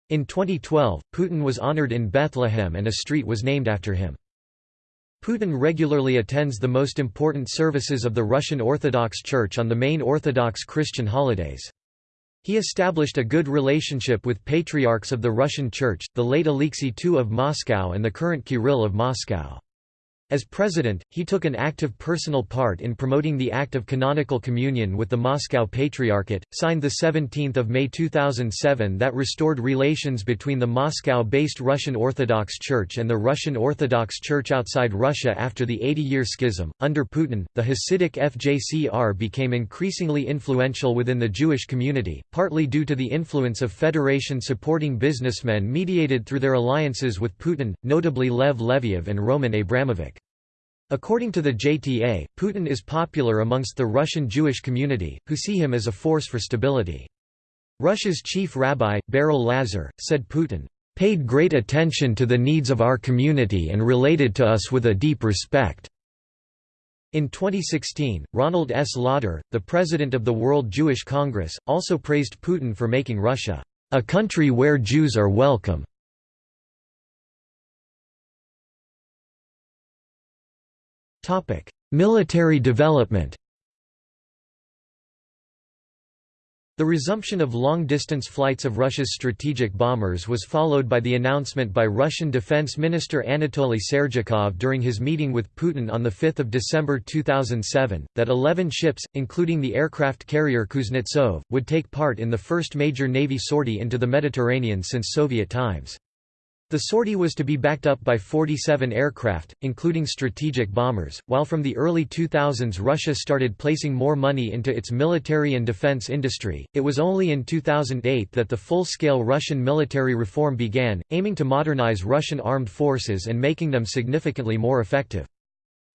In 2012, Putin was honored in Bethlehem and a street was named after him. Putin regularly attends the most important services of the Russian Orthodox Church on the main Orthodox Christian holidays. He established a good relationship with patriarchs of the Russian Church, the late Alexei II of Moscow and the current Kirill of Moscow. As president, he took an active personal part in promoting the act of canonical communion with the Moscow Patriarchate, signed 17 May 2007 that restored relations between the Moscow-based Russian Orthodox Church and the Russian Orthodox Church outside Russia after the 80-year schism. Under Putin, the Hasidic FJCR became increasingly influential within the Jewish community, partly due to the influence of Federation-supporting businessmen mediated through their alliances with Putin, notably Lev Leviev and Roman Abramovich. According to the JTA, Putin is popular amongst the Russian Jewish community, who see him as a force for stability. Russia's chief rabbi, Berel Lazar, said Putin, "...paid great attention to the needs of our community and related to us with a deep respect." In 2016, Ronald S. Lauder, the president of the World Jewish Congress, also praised Putin for making Russia, "...a country where Jews are welcome." Military development The resumption of long-distance flights of Russia's strategic bombers was followed by the announcement by Russian Defense Minister Anatoly Serdyukov during his meeting with Putin on 5 December 2007, that 11 ships, including the aircraft carrier Kuznetsov, would take part in the first major Navy sortie into the Mediterranean since Soviet times. The sortie was to be backed up by 47 aircraft, including strategic bombers, while from the early 2000s Russia started placing more money into its military and defense industry. It was only in 2008 that the full-scale Russian military reform began, aiming to modernize Russian armed forces and making them significantly more effective.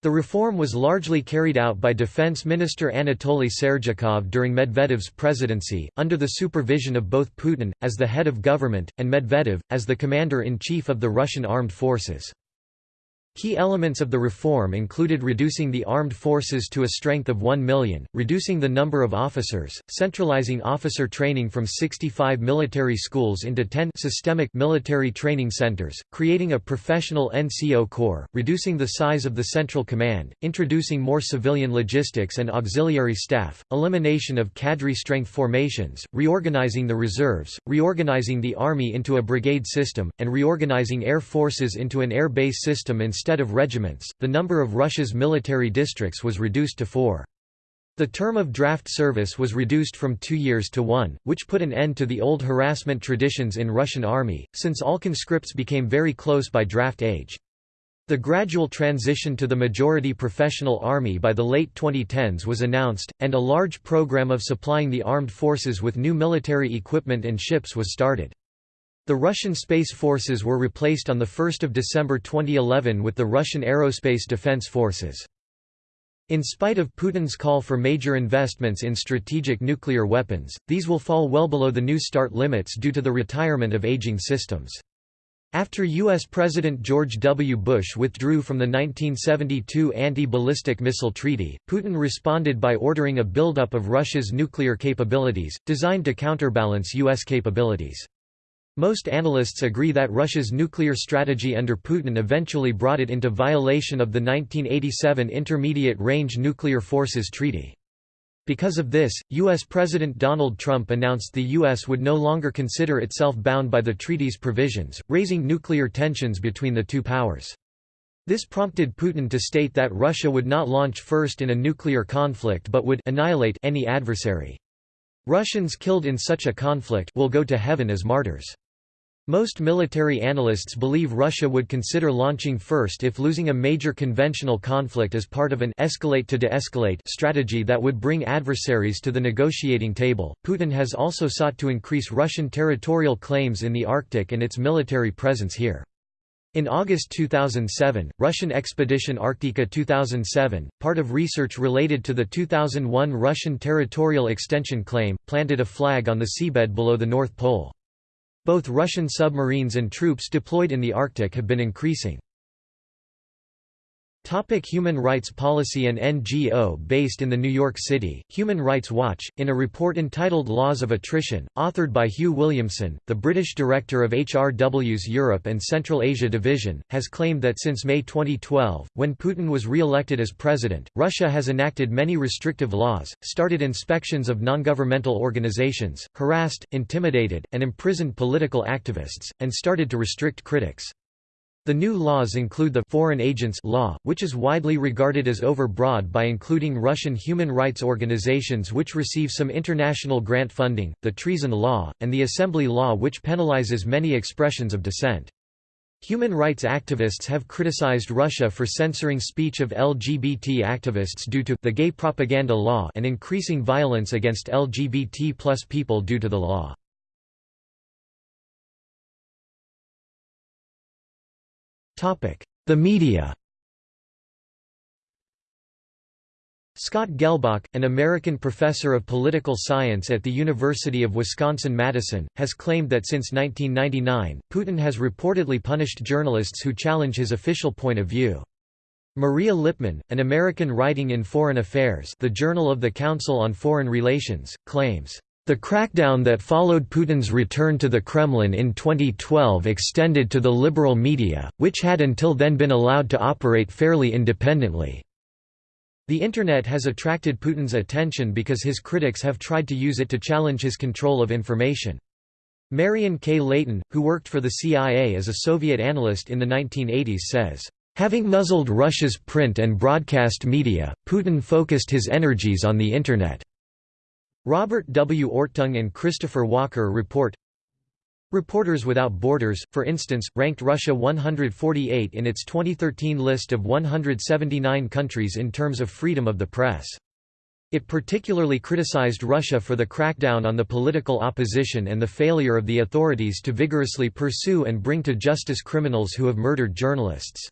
The reform was largely carried out by Defense Minister Anatoly Serdyukov during Medvedev's presidency, under the supervision of both Putin, as the head of government, and Medvedev, as the commander-in-chief of the Russian armed forces. Key elements of the reform included reducing the armed forces to a strength of 1 million, reducing the number of officers, centralizing officer training from 65 military schools into 10 systemic military training centers, creating a professional NCO corps, reducing the size of the central command, introducing more civilian logistics and auxiliary staff, elimination of cadre strength formations, reorganizing the reserves, reorganizing the army into a brigade system, and reorganizing air forces into an air base system instead Instead of regiments, the number of Russia's military districts was reduced to four. The term of draft service was reduced from two years to one, which put an end to the old harassment traditions in Russian army, since all conscripts became very close by draft age. The gradual transition to the majority professional army by the late 2010s was announced, and a large program of supplying the armed forces with new military equipment and ships was started. The Russian Space Forces were replaced on 1 December 2011 with the Russian Aerospace Defense Forces. In spite of Putin's call for major investments in strategic nuclear weapons, these will fall well below the New START limits due to the retirement of aging systems. After U.S. President George W. Bush withdrew from the 1972 Anti-Ballistic Missile Treaty, Putin responded by ordering a buildup of Russia's nuclear capabilities, designed to counterbalance U.S. capabilities. Most analysts agree that Russia's nuclear strategy under Putin eventually brought it into violation of the 1987 Intermediate Range Nuclear Forces Treaty. Because of this, U.S. President Donald Trump announced the U.S. would no longer consider itself bound by the treaty's provisions, raising nuclear tensions between the two powers. This prompted Putin to state that Russia would not launch first in a nuclear conflict but would annihilate any adversary. Russians killed in such a conflict will go to heaven as martyrs. Most military analysts believe Russia would consider launching first if losing a major conventional conflict as part of an escalate to de-escalate strategy that would bring adversaries to the negotiating table. Putin has also sought to increase Russian territorial claims in the Arctic and its military presence here. In August 2007, Russian expedition Arktika 2007, part of research related to the 2001 Russian territorial extension claim, planted a flag on the seabed below the North Pole. Both Russian submarines and troops deployed in the Arctic have been increasing. Topic Human rights policy and NGO Based in the New York City, Human Rights Watch, in a report entitled Laws of Attrition, authored by Hugh Williamson, the British director of HRW's Europe and Central Asia Division, has claimed that since May 2012, when Putin was re-elected as president, Russia has enacted many restrictive laws, started inspections of non-governmental organizations, harassed, intimidated, and imprisoned political activists, and started to restrict critics. The new laws include the Foreign Agents Law, which is widely regarded as overbroad by including Russian human rights organizations which receive some international grant funding, the Treason Law, and the Assembly Law which penalizes many expressions of dissent. Human rights activists have criticized Russia for censoring speech of LGBT activists due to the gay propaganda law and increasing violence against LGBT plus people due to the law. The media Scott Gehlbach, an American professor of political science at the University of Wisconsin-Madison, has claimed that since 1999, Putin has reportedly punished journalists who challenge his official point of view. Maria Lipman, an American writing in Foreign Affairs the Journal of the Council on Foreign Relations, claims, the crackdown that followed Putin's return to the Kremlin in 2012 extended to the liberal media, which had until then been allowed to operate fairly independently. The Internet has attracted Putin's attention because his critics have tried to use it to challenge his control of information. Marian K. Leighton, who worked for the CIA as a Soviet analyst in the 1980s says, Having muzzled Russia's print and broadcast media, Putin focused his energies on the Internet. Robert W. Orttung and Christopher Walker report Reporters Without Borders, for instance, ranked Russia 148 in its 2013 list of 179 countries in terms of freedom of the press. It particularly criticized Russia for the crackdown on the political opposition and the failure of the authorities to vigorously pursue and bring to justice criminals who have murdered journalists.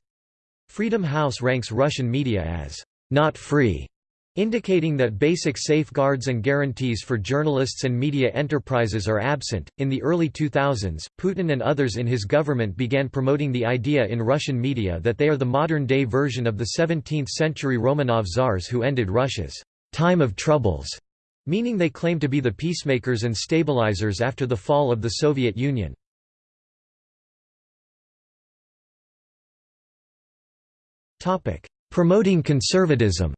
Freedom House ranks Russian media as not free indicating that basic safeguards and guarantees for journalists and media enterprises are absent. In the early 2000s, Putin and others in his government began promoting the idea in Russian media that they are the modern day version of the 17th century Romanov czars who ended Russia's time of troubles, meaning they claim to be the peacemakers and stabilizers after the fall of the Soviet Union. Promoting conservatism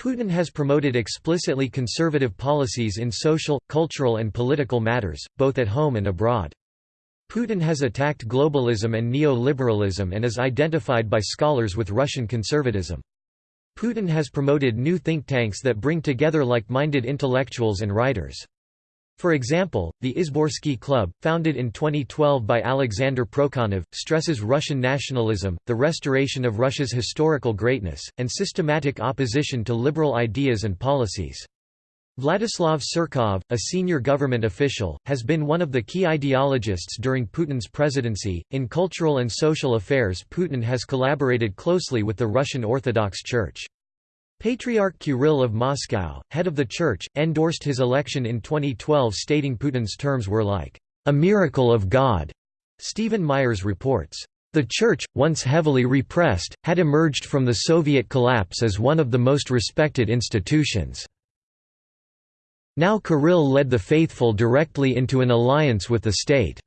Putin has promoted explicitly conservative policies in social, cultural and political matters, both at home and abroad. Putin has attacked globalism and neoliberalism and is identified by scholars with Russian conservatism. Putin has promoted new think tanks that bring together like-minded intellectuals and writers. For example, the Izborsky Club, founded in 2012 by Alexander Prokhanov, stresses Russian nationalism, the restoration of Russia's historical greatness, and systematic opposition to liberal ideas and policies. Vladislav Surkov, a senior government official, has been one of the key ideologists during Putin's presidency. In cultural and social affairs, Putin has collaborated closely with the Russian Orthodox Church. Patriarch Kirill of Moscow, head of the church, endorsed his election in 2012 stating Putin's terms were like, "...a miracle of God." Stephen Myers reports, "...the church, once heavily repressed, had emerged from the Soviet collapse as one of the most respected institutions." Now Kirill led the faithful directly into an alliance with the state.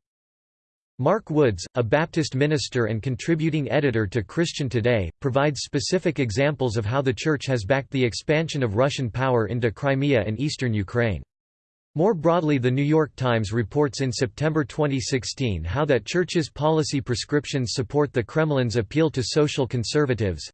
Mark Woods, a Baptist minister and contributing editor to Christian Today, provides specific examples of how the Church has backed the expansion of Russian power into Crimea and eastern Ukraine. More broadly The New York Times reports in September 2016 how that Church's policy prescriptions support the Kremlin's appeal to social conservatives,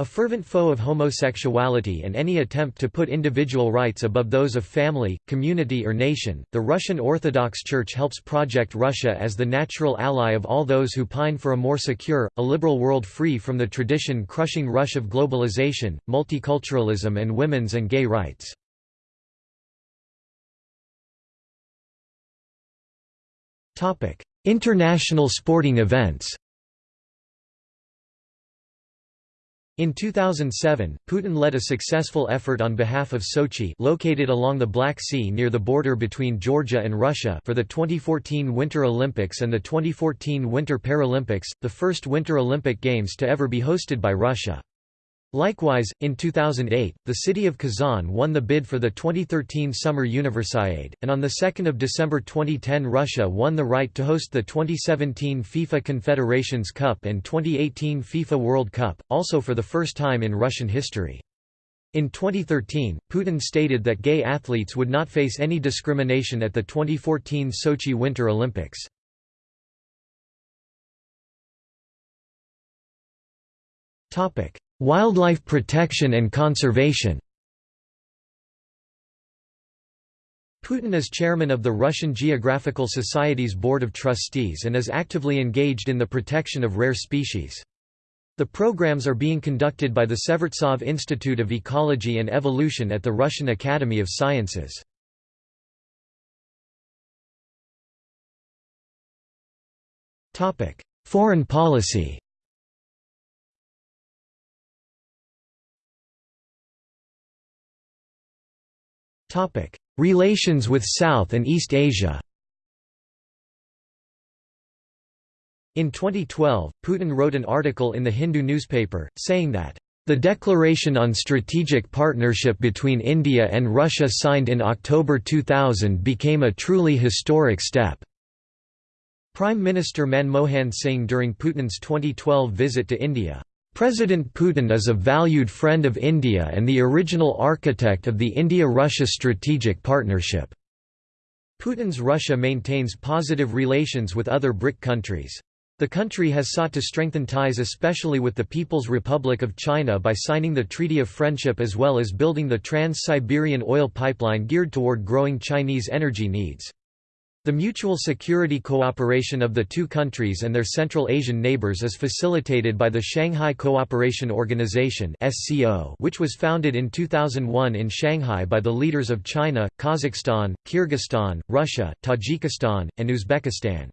a fervent foe of homosexuality and any attempt to put individual rights above those of family, community or nation, the Russian Orthodox Church helps project Russia as the natural ally of all those who pine for a more secure, a liberal world free from the tradition-crushing rush of globalization, multiculturalism and women's and gay rights. International sporting events In 2007, Putin led a successful effort on behalf of Sochi located along the Black Sea near the border between Georgia and Russia for the 2014 Winter Olympics and the 2014 Winter Paralympics, the first Winter Olympic Games to ever be hosted by Russia. Likewise, in 2008, the city of Kazan won the bid for the 2013 Summer Universiade, and on 2 December 2010 Russia won the right to host the 2017 FIFA Confederations Cup and 2018 FIFA World Cup, also for the first time in Russian history. In 2013, Putin stated that gay athletes would not face any discrimination at the 2014 Sochi Winter Olympics. Topic: Wildlife protection and conservation Putin is chairman of the Russian Geographical Society's Board of Trustees and is actively engaged in the protection of rare species. The programs are being conducted by the Severtsov Institute of Ecology and Evolution at the Russian Academy of Sciences. Foreign policy Relations with South and East Asia. In 2012, Putin wrote an article in the Hindu newspaper, saying that, "...the declaration on strategic partnership between India and Russia signed in October 2000 became a truly historic step." Prime Minister Manmohan Singh during Putin's 2012 visit to India President Putin is a valued friend of India and the original architect of the India-Russia strategic partnership. Putin's Russia maintains positive relations with other BRIC countries. The country has sought to strengthen ties especially with the People's Republic of China by signing the Treaty of Friendship as well as building the Trans-Siberian oil pipeline geared toward growing Chinese energy needs. The mutual security cooperation of the two countries and their Central Asian neighbors is facilitated by the Shanghai Cooperation Organization which was founded in 2001 in Shanghai by the leaders of China, Kazakhstan, Kyrgyzstan, Russia, Tajikistan, and Uzbekistan.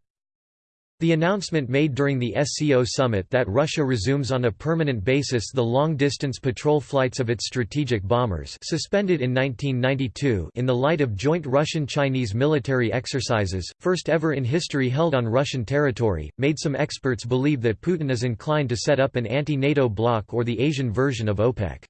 The announcement made during the SCO summit that Russia resumes on a permanent basis the long-distance patrol flights of its strategic bombers suspended in 1992 in the light of joint Russian-Chinese military exercises, first ever in history held on Russian territory, made some experts believe that Putin is inclined to set up an anti-NATO bloc or the Asian version of OPEC.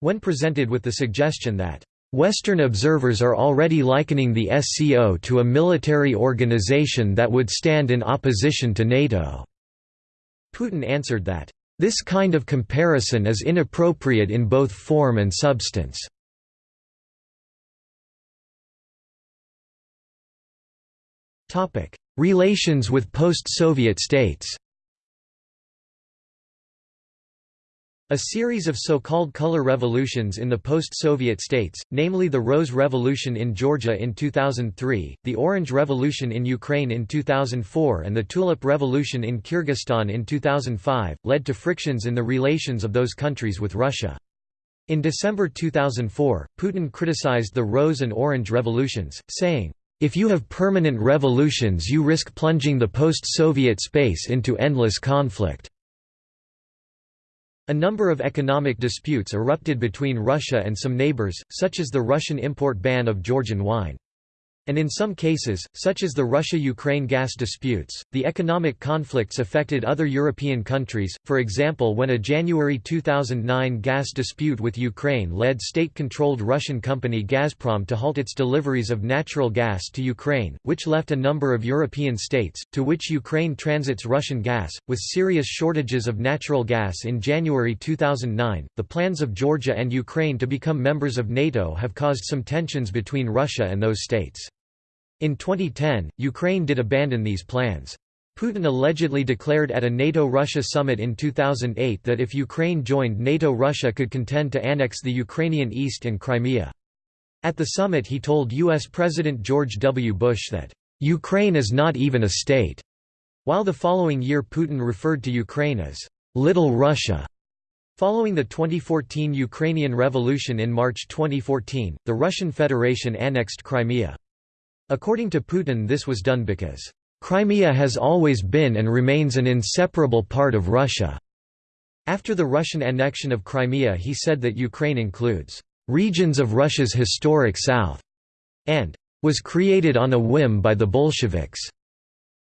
When presented with the suggestion that Western observers are already likening the SCO to a military organization that would stand in opposition to NATO. Putin answered that, "...this kind of comparison is inappropriate in both form and substance." Relations with post-Soviet states A series of so-called color revolutions in the post-Soviet states, namely the Rose Revolution in Georgia in 2003, the Orange Revolution in Ukraine in 2004 and the Tulip Revolution in Kyrgyzstan in 2005, led to frictions in the relations of those countries with Russia. In December 2004, Putin criticized the Rose and Orange revolutions, saying, if you have permanent revolutions you risk plunging the post-Soviet space into endless conflict." A number of economic disputes erupted between Russia and some neighbors, such as the Russian import ban of Georgian wine. And in some cases, such as the Russia-Ukraine gas disputes, the economic conflicts affected other European countries, for example when a January 2009 gas dispute with Ukraine led state-controlled Russian company Gazprom to halt its deliveries of natural gas to Ukraine, which left a number of European states, to which Ukraine transits Russian gas, with serious shortages of natural gas in January 2009. The plans of Georgia and Ukraine to become members of NATO have caused some tensions between Russia and those states. In 2010, Ukraine did abandon these plans. Putin allegedly declared at a NATO-Russia summit in 2008 that if Ukraine joined NATO Russia could contend to annex the Ukrainian East and Crimea. At the summit he told U.S. President George W. Bush that, "...Ukraine is not even a state", while the following year Putin referred to Ukraine as, "...Little Russia". Following the 2014 Ukrainian Revolution in March 2014, the Russian Federation annexed Crimea. According to Putin this was done because, "...Crimea has always been and remains an inseparable part of Russia." After the Russian annexion of Crimea he said that Ukraine includes, "...regions of Russia's historic south," and "...was created on a whim by the Bolsheviks."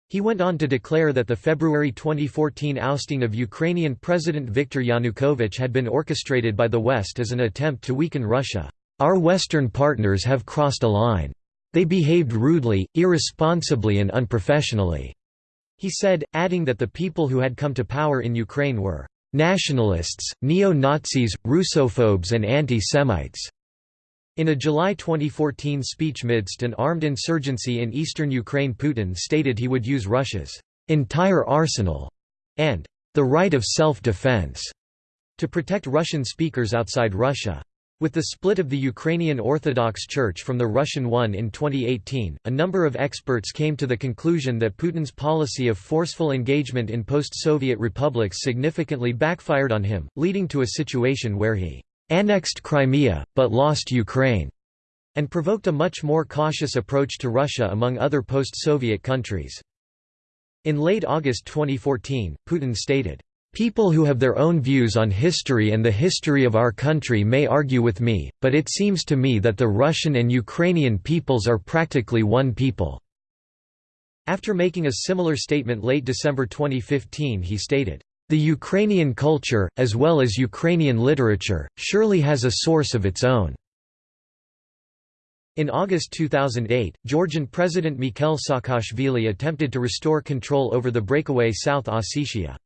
He went on to declare that the February 2014 ousting of Ukrainian President Viktor Yanukovych had been orchestrated by the West as an attempt to weaken Russia. Our Western partners have crossed a line. They behaved rudely, irresponsibly and unprofessionally." He said, adding that the people who had come to power in Ukraine were "...nationalists, neo-Nazis, Russophobes and anti-Semites." In a July 2014 speech midst an armed insurgency in eastern Ukraine Putin stated he would use Russia's "...entire arsenal," and "...the right of self-defense," to protect Russian speakers outside Russia. With the split of the Ukrainian Orthodox Church from the Russian one in 2018, a number of experts came to the conclusion that Putin's policy of forceful engagement in post-Soviet republics significantly backfired on him, leading to a situation where he annexed Crimea, but lost Ukraine, and provoked a much more cautious approach to Russia among other post-Soviet countries. In late August 2014, Putin stated, People who have their own views on history and the history of our country may argue with me, but it seems to me that the Russian and Ukrainian peoples are practically one people." After making a similar statement late December 2015 he stated, "...the Ukrainian culture, as well as Ukrainian literature, surely has a source of its own." In August 2008, Georgian President Mikhail Saakashvili attempted to restore control over the breakaway South Ossetia.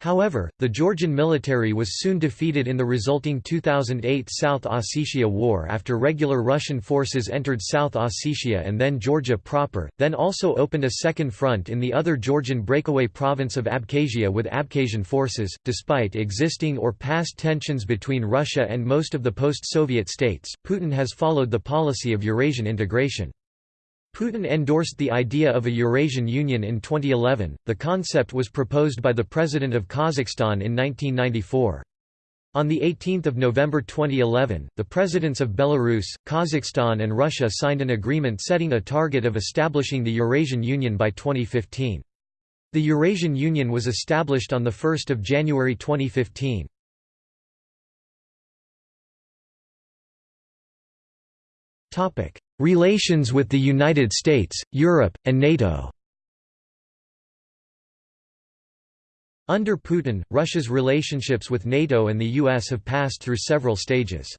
However, the Georgian military was soon defeated in the resulting 2008 South Ossetia War after regular Russian forces entered South Ossetia and then Georgia proper, then also opened a second front in the other Georgian breakaway province of Abkhazia with Abkhazian forces. Despite existing or past tensions between Russia and most of the post Soviet states, Putin has followed the policy of Eurasian integration. Putin endorsed the idea of a Eurasian Union in 2011. The concept was proposed by the President of Kazakhstan in 1994. On 18 November 2011, the presidents of Belarus, Kazakhstan and Russia signed an agreement setting a target of establishing the Eurasian Union by 2015. The Eurasian Union was established on 1 January 2015. Relations with the United States, Europe, and NATO Under Putin, Russia's relationships with NATO and the US have passed through several stages.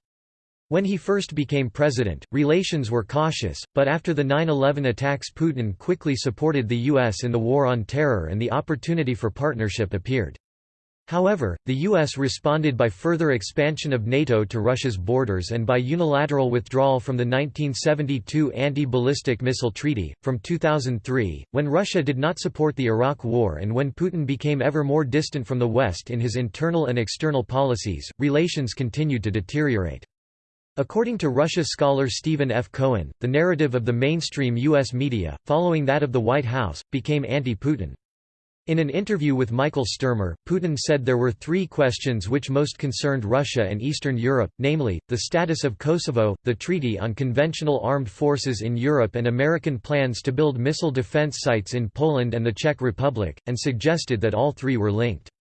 When he first became president, relations were cautious, but after the 9-11 attacks Putin quickly supported the US in the War on Terror and the opportunity for partnership appeared. However, the U.S. responded by further expansion of NATO to Russia's borders and by unilateral withdrawal from the 1972 Anti-Ballistic Missile Treaty. From 2003, when Russia did not support the Iraq War and when Putin became ever more distant from the West in his internal and external policies, relations continued to deteriorate. According to Russia scholar Stephen F. Cohen, the narrative of the mainstream U.S. media, following that of the White House, became anti-Putin. In an interview with Michael Sturmer, Putin said there were three questions which most concerned Russia and Eastern Europe, namely, the status of Kosovo, the Treaty on Conventional Armed Forces in Europe and American plans to build missile defense sites in Poland and the Czech Republic, and suggested that all three were linked.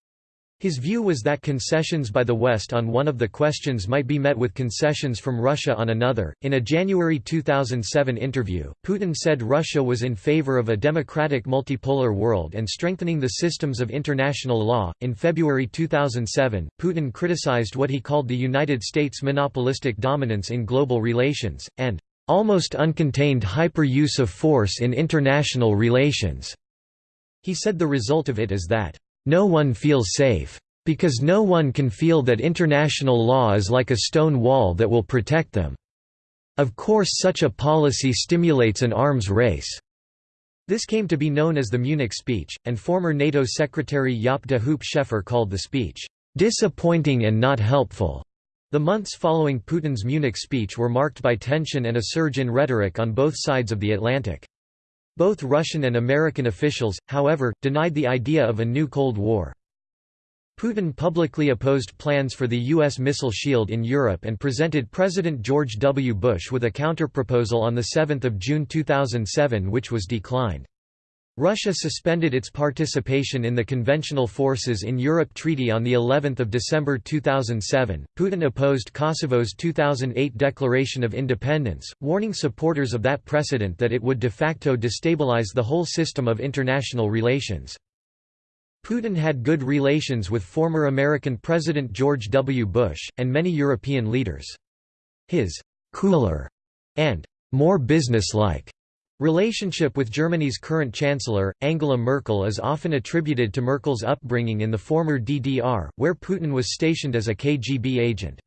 His view was that concessions by the West on one of the questions might be met with concessions from Russia on another. In a January 2007 interview, Putin said Russia was in favor of a democratic multipolar world and strengthening the systems of international law. In February 2007, Putin criticized what he called the United States' monopolistic dominance in global relations, and almost uncontained hyper-use of force in international relations. He said the result of it is that no one feels safe. Because no one can feel that international law is like a stone wall that will protect them. Of course such a policy stimulates an arms race. This came to be known as the Munich speech, and former NATO Secretary Jaap de Hoop Scheffer called the speech, "...disappointing and not helpful." The months following Putin's Munich speech were marked by tension and a surge in rhetoric on both sides of the Atlantic. Both Russian and American officials, however, denied the idea of a new Cold War. Putin publicly opposed plans for the U.S. missile shield in Europe and presented President George W. Bush with a counterproposal on 7 June 2007 which was declined. Russia suspended its participation in the Conventional Forces in Europe Treaty on the 11th of December 2007. Putin opposed Kosovo's 2008 declaration of independence, warning supporters of that precedent that it would de facto destabilize the whole system of international relations. Putin had good relations with former American President George W. Bush, and many European leaders. His «cooler» and «more businesslike» Relationship with Germany's current chancellor, Angela Merkel is often attributed to Merkel's upbringing in the former DDR, where Putin was stationed as a KGB agent.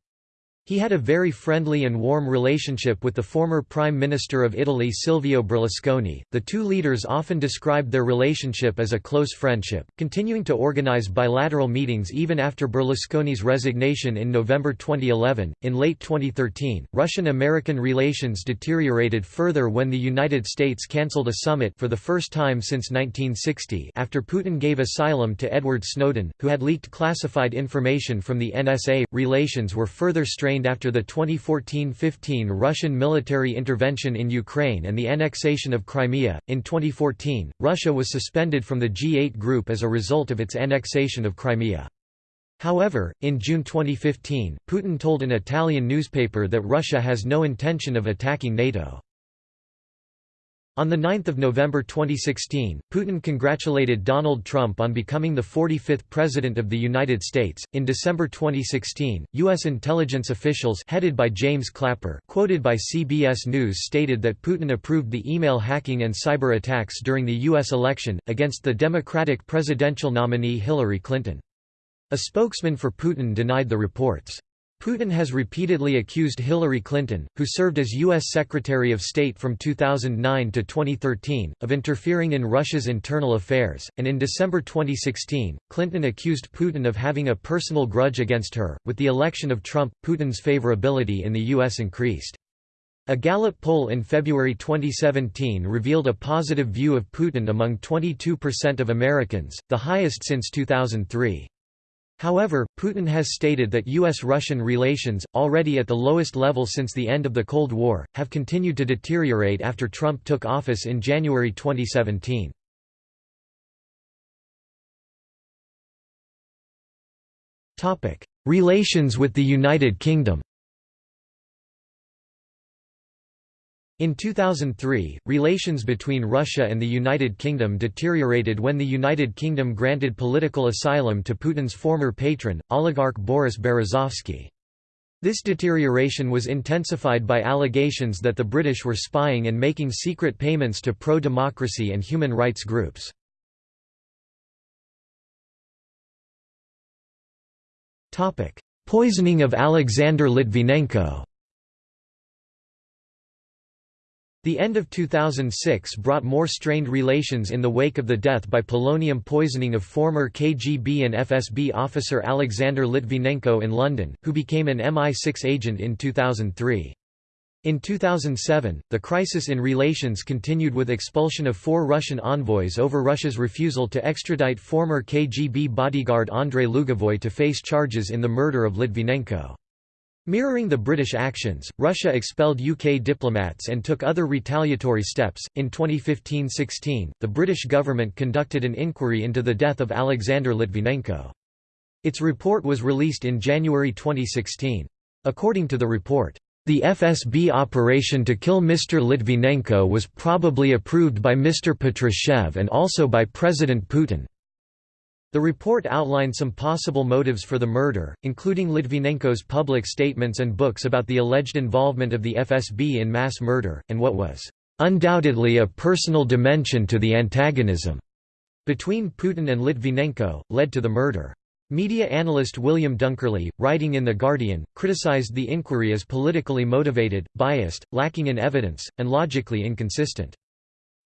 He had a very friendly and warm relationship with the former Prime Minister of Italy Silvio Berlusconi. The two leaders often described their relationship as a close friendship, continuing to organize bilateral meetings even after Berlusconi's resignation in November 2011. In late 2013, Russian American relations deteriorated further when the United States cancelled a summit for the first time since 1960 after Putin gave asylum to Edward Snowden, who had leaked classified information from the NSA. Relations were further strained after the 2014-15 Russian military intervention in Ukraine and the annexation of Crimea. In 2014, Russia was suspended from the G8 group as a result of its annexation of Crimea. However, in June 2015, Putin told an Italian newspaper that Russia has no intention of attacking NATO. On 9 November 2016, Putin congratulated Donald Trump on becoming the 45th President of the United States. In December 2016, U.S. intelligence officials headed by James Clapper quoted by CBS News stated that Putin approved the email hacking and cyber attacks during the U.S. election, against the Democratic presidential nominee Hillary Clinton. A spokesman for Putin denied the reports. Putin has repeatedly accused Hillary Clinton, who served as U.S. Secretary of State from 2009 to 2013, of interfering in Russia's internal affairs, and in December 2016, Clinton accused Putin of having a personal grudge against her. With the election of Trump, Putin's favorability in the U.S. increased. A Gallup poll in February 2017 revealed a positive view of Putin among 22% of Americans, the highest since 2003. However, Putin has stated that U.S.-Russian relations, already at the lowest level since the end of the Cold War, have continued to deteriorate after Trump took office in January 2017. Relations with the United Kingdom In 2003, relations between Russia and the United Kingdom deteriorated when the United Kingdom granted political asylum to Putin's former patron, oligarch Boris Berezovsky. This deterioration was intensified by allegations that the British were spying and making secret payments to pro-democracy and human rights groups. Poisoning of Alexander Litvinenko The end of 2006 brought more strained relations in the wake of the death by polonium poisoning of former KGB and FSB officer Alexander Litvinenko in London, who became an MI6 agent in 2003. In 2007, the crisis in relations continued with expulsion of four Russian envoys over Russia's refusal to extradite former KGB bodyguard Andrei Lugovoy to face charges in the murder of Litvinenko. Mirroring the British actions, Russia expelled UK diplomats and took other retaliatory steps. In 2015 16, the British government conducted an inquiry into the death of Alexander Litvinenko. Its report was released in January 2016. According to the report, the FSB operation to kill Mr. Litvinenko was probably approved by Mr. Patrushev and also by President Putin. The report outlined some possible motives for the murder, including Litvinenko's public statements and books about the alleged involvement of the FSB in mass murder, and what was undoubtedly a personal dimension to the antagonism between Putin and Litvinenko, led to the murder. Media analyst William Dunkerley, writing in The Guardian, criticized the inquiry as politically motivated, biased, lacking in evidence, and logically inconsistent.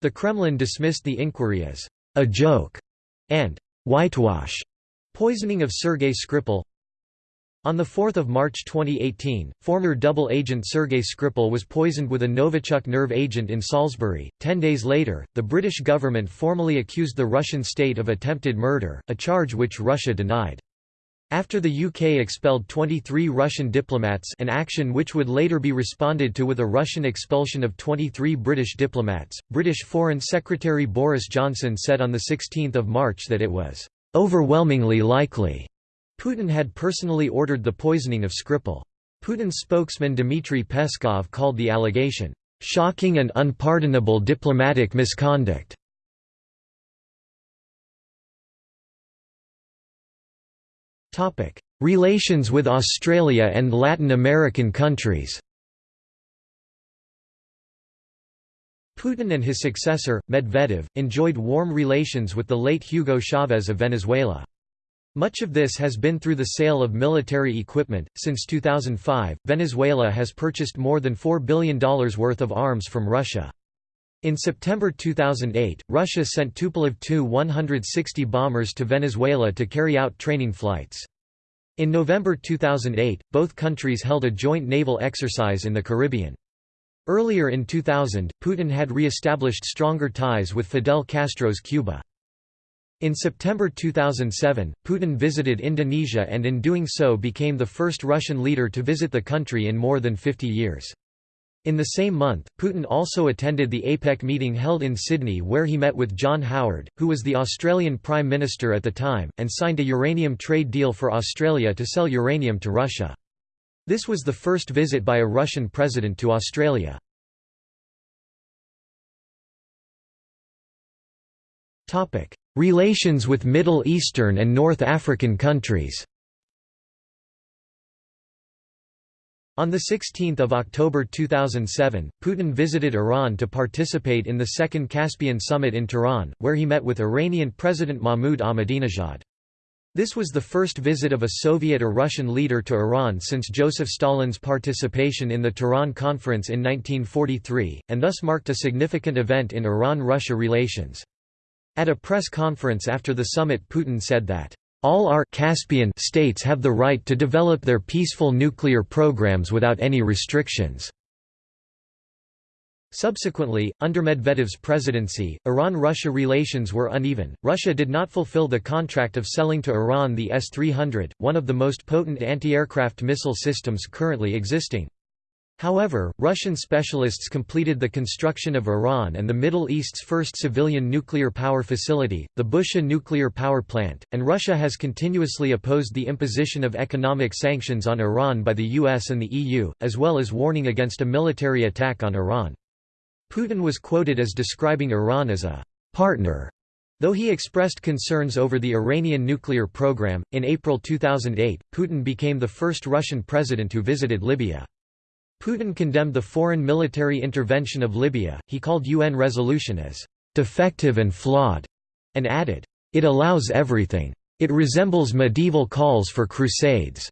The Kremlin dismissed the inquiry as a joke and whitewash poisoning of Sergei Skripal. On 4 March 2018, former double agent Sergei Skripal was poisoned with a Novichok nerve agent in Salisbury. Ten days later, the British government formally accused the Russian state of attempted murder, a charge which Russia denied. After the UK expelled 23 Russian diplomats an action which would later be responded to with a Russian expulsion of 23 British diplomats, British Foreign Secretary Boris Johnson said on 16 March that it was "...overwhelmingly likely." Putin had personally ordered the poisoning of Skripal. Putin's spokesman Dmitry Peskov called the allegation, "...shocking and unpardonable diplomatic misconduct." Relations with Australia and Latin American countries Putin and his successor, Medvedev, enjoyed warm relations with the late Hugo Chavez of Venezuela. Much of this has been through the sale of military equipment. Since 2005, Venezuela has purchased more than $4 billion worth of arms from Russia. In September 2008, Russia sent Tupolev Tu-160 bombers to Venezuela to carry out training flights. In November 2008, both countries held a joint naval exercise in the Caribbean. Earlier in 2000, Putin had re-established stronger ties with Fidel Castro's Cuba. In September 2007, Putin visited Indonesia and in doing so became the first Russian leader to visit the country in more than 50 years. In the same month, Putin also attended the APEC meeting held in Sydney where he met with John Howard, who was the Australian Prime Minister at the time, and signed a uranium trade deal for Australia to sell uranium to Russia. This was the first visit by a Russian president to Australia. Relations with Middle Eastern and North African countries On 16 October 2007, Putin visited Iran to participate in the Second Caspian Summit in Tehran, where he met with Iranian President Mahmoud Ahmadinejad. This was the first visit of a Soviet or Russian leader to Iran since Joseph Stalin's participation in the Tehran Conference in 1943, and thus marked a significant event in Iran-Russia relations. At a press conference after the summit Putin said that, "...all our Caspian states have the right to develop their peaceful nuclear programs without any restrictions." Subsequently, under Medvedev's presidency, Iran-Russia relations were uneven. Russia did not fulfill the contract of selling to Iran the S-300, one of the most potent anti-aircraft missile systems currently existing. However, Russian specialists completed the construction of Iran and the Middle East's first civilian nuclear power facility, the Bushehr nuclear power plant, and Russia has continuously opposed the imposition of economic sanctions on Iran by the US and the EU, as well as warning against a military attack on Iran. Putin was quoted as describing Iran as a partner Though he expressed concerns over the Iranian nuclear program, in April 2008, Putin became the first Russian president who visited Libya. Putin condemned the foreign military intervention of Libya, he called UN resolution as «defective and flawed», and added, «It allows everything. It resembles medieval calls for crusades».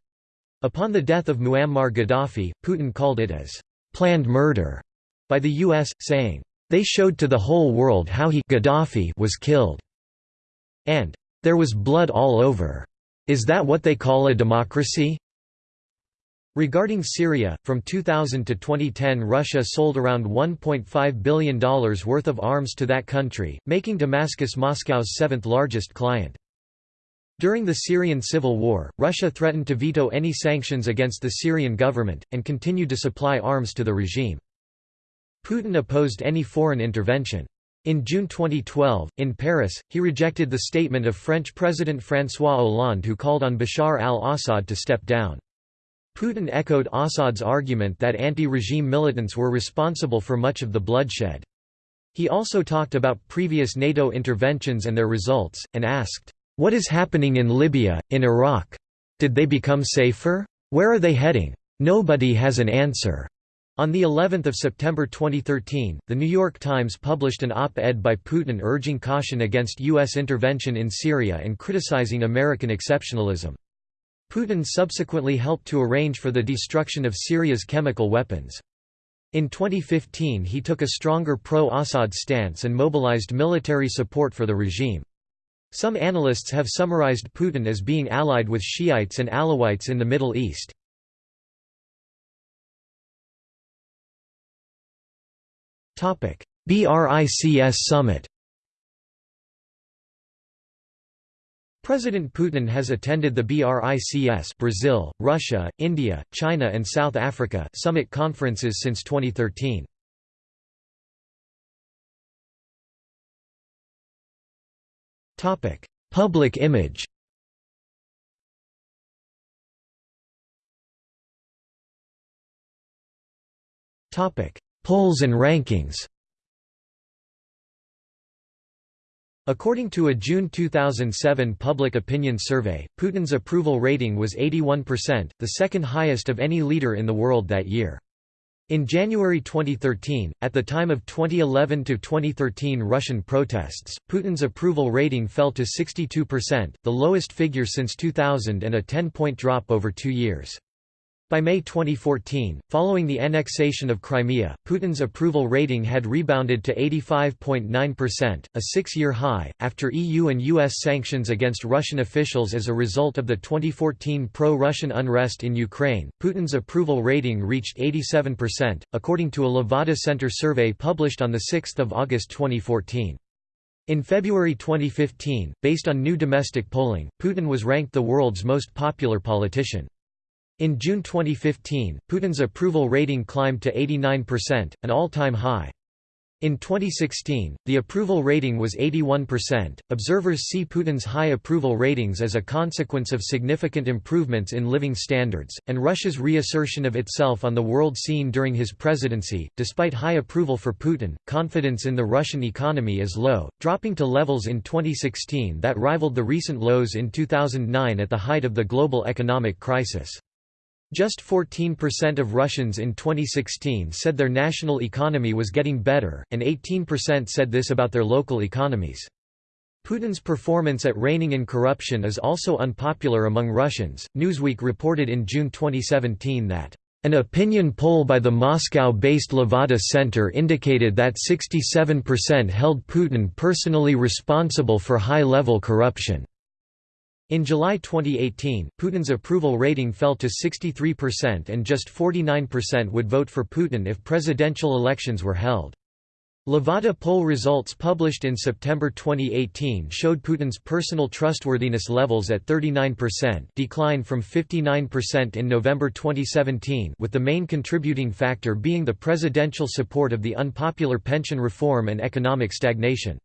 Upon the death of Muammar Gaddafi, Putin called it as «planned murder» by the U.S., saying, «They showed to the whole world how he Gaddafi was killed» and «There was blood all over. Is that what they call a democracy?» Regarding Syria, from 2000 to 2010 Russia sold around $1.5 billion worth of arms to that country, making Damascus Moscow's seventh largest client. During the Syrian civil war, Russia threatened to veto any sanctions against the Syrian government, and continued to supply arms to the regime. Putin opposed any foreign intervention. In June 2012, in Paris, he rejected the statement of French President François Hollande who called on Bashar al-Assad to step down. Putin echoed Assad's argument that anti-regime militants were responsible for much of the bloodshed. He also talked about previous NATO interventions and their results, and asked, "'What is happening in Libya, in Iraq? Did they become safer? Where are they heading? Nobody has an answer." On the 11th of September 2013, The New York Times published an op-ed by Putin urging caution against U.S. intervention in Syria and criticizing American exceptionalism. Putin subsequently helped to arrange for the destruction of Syria's chemical weapons. In 2015 he took a stronger pro-Assad stance and mobilized military support for the regime. Some analysts have summarized Putin as being allied with Shiites and Alawites in the Middle East. BRICS summit President Putin has attended the BRICS Brazil, Russia, India, China and South Africa summit conferences since 2013. Topic: Public image. Topic: Polls and rankings. According to a June 2007 public opinion survey, Putin's approval rating was 81%, the second highest of any leader in the world that year. In January 2013, at the time of 2011–2013 Russian protests, Putin's approval rating fell to 62%, the lowest figure since 2000 and a 10-point drop over two years. By May 2014, following the annexation of Crimea, Putin's approval rating had rebounded to 85.9%, a six-year high, after EU and US sanctions against Russian officials as a result of the 2014 pro-Russian unrest in Ukraine. Putin's approval rating reached 87%, according to a Levada Center survey published on 6 August 2014. In February 2015, based on new domestic polling, Putin was ranked the world's most popular politician. In June 2015, Putin's approval rating climbed to 89%, an all-time high. In 2016, the approval rating was 81%. Observers see Putin's high approval ratings as a consequence of significant improvements in living standards, and Russia's reassertion of itself on the world scene during his presidency. Despite high approval for Putin, confidence in the Russian economy is low, dropping to levels in 2016 that rivaled the recent lows in 2009 at the height of the global economic crisis. Just 14% of Russians in 2016 said their national economy was getting better, and 18% said this about their local economies. Putin's performance at reining in corruption is also unpopular among Russians. Newsweek reported in June 2017 that an opinion poll by the Moscow-based Levada Center indicated that 67% held Putin personally responsible for high-level corruption. In July 2018, Putin's approval rating fell to 63% and just 49% would vote for Putin if presidential elections were held. Levada poll results published in September 2018 showed Putin's personal trustworthiness levels at 39% decline from 59% in November 2017 with the main contributing factor being the presidential support of the unpopular pension reform and economic stagnation.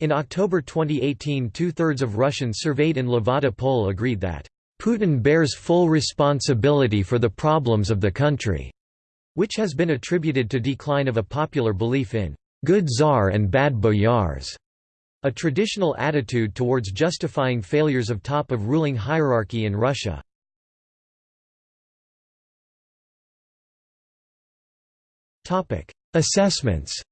In October 2018 two-thirds of Russians surveyed in Levada poll agreed that, "...Putin bears full responsibility for the problems of the country", which has been attributed to decline of a popular belief in "...good czar and bad boyars", a traditional attitude towards justifying failures of top of ruling hierarchy in Russia. Assessments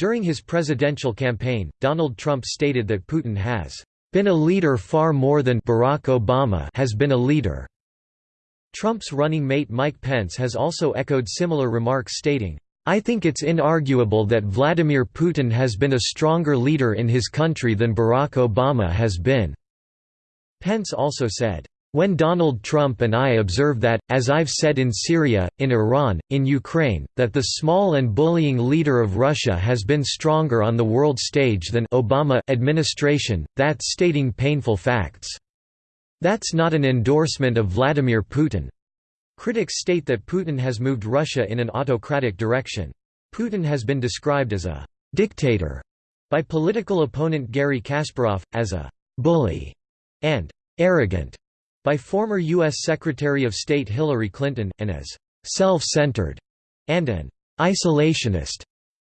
During his presidential campaign, Donald Trump stated that Putin has been a leader far more than Barack Obama has been a leader. Trump's running mate Mike Pence has also echoed similar remarks stating, I think it's inarguable that Vladimir Putin has been a stronger leader in his country than Barack Obama has been." Pence also said, When Donald Trump and I observe that, as I've said in Syria, in Iran, in Ukraine, that the small and bullying leader of Russia has been stronger on the world stage than Obama administration, that's stating painful facts. That's not an endorsement of Vladimir Putin. Critics state that Putin has moved Russia in an autocratic direction. Putin has been described as a «dictator» by political opponent Garry Kasparov, as a «bully» and «arrogant» by former U.S. Secretary of State Hillary Clinton, and as «self-centered» and an «isolationist»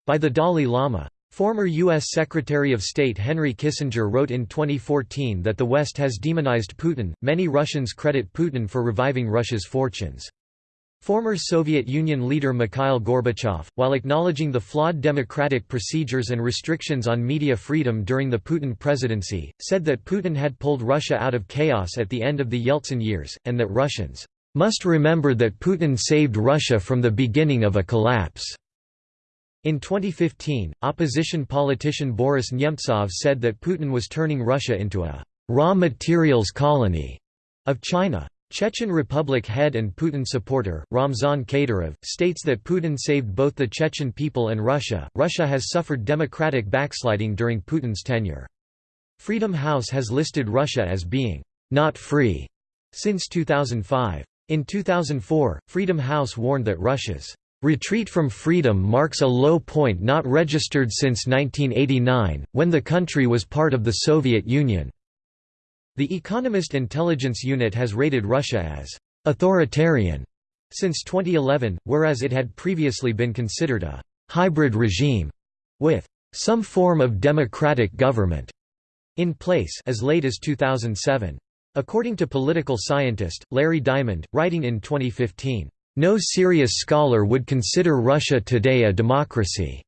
by the Dalai Lama. Former U.S. Secretary of State Henry Kissinger wrote in 2014 that the West has demonized Putin. Many Russians credit Putin for reviving Russia's fortunes. Former Soviet Union leader Mikhail Gorbachev, while acknowledging the flawed democratic procedures and restrictions on media freedom during the Putin presidency, said that Putin had pulled Russia out of chaos at the end of the Yeltsin years, and that Russians must remember that Putin saved Russia from the beginning of a collapse. In 2015, opposition politician Boris Nemtsov said that Putin was turning Russia into a raw materials colony of China. Chechen Republic head and Putin supporter, Ramzan Kadyrov, states that Putin saved both the Chechen people and Russia. Russia has suffered democratic backsliding during Putin's tenure. Freedom House has listed Russia as being not free since 2005. In 2004, Freedom House warned that Russia's retreat from freedom marks a low point not registered since 1989, when the country was part of the Soviet Union. The Economist Intelligence Unit has rated Russia as «authoritarian» since 2011, whereas it had previously been considered a «hybrid regime» with «some form of democratic government» in place as late as 2007. According to political scientist, Larry Diamond, writing in 2015, "...no serious scholar would consider Russia today a democracy."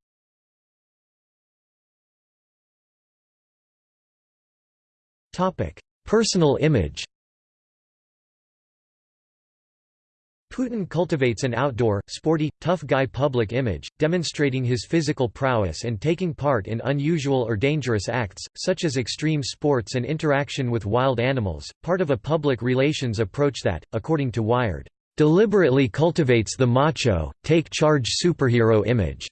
Personal image Putin cultivates an outdoor, sporty, tough guy public image, demonstrating his physical prowess and taking part in unusual or dangerous acts, such as extreme sports and interaction with wild animals, part of a public relations approach that, according to Wired, "...deliberately cultivates the macho, take-charge superhero image."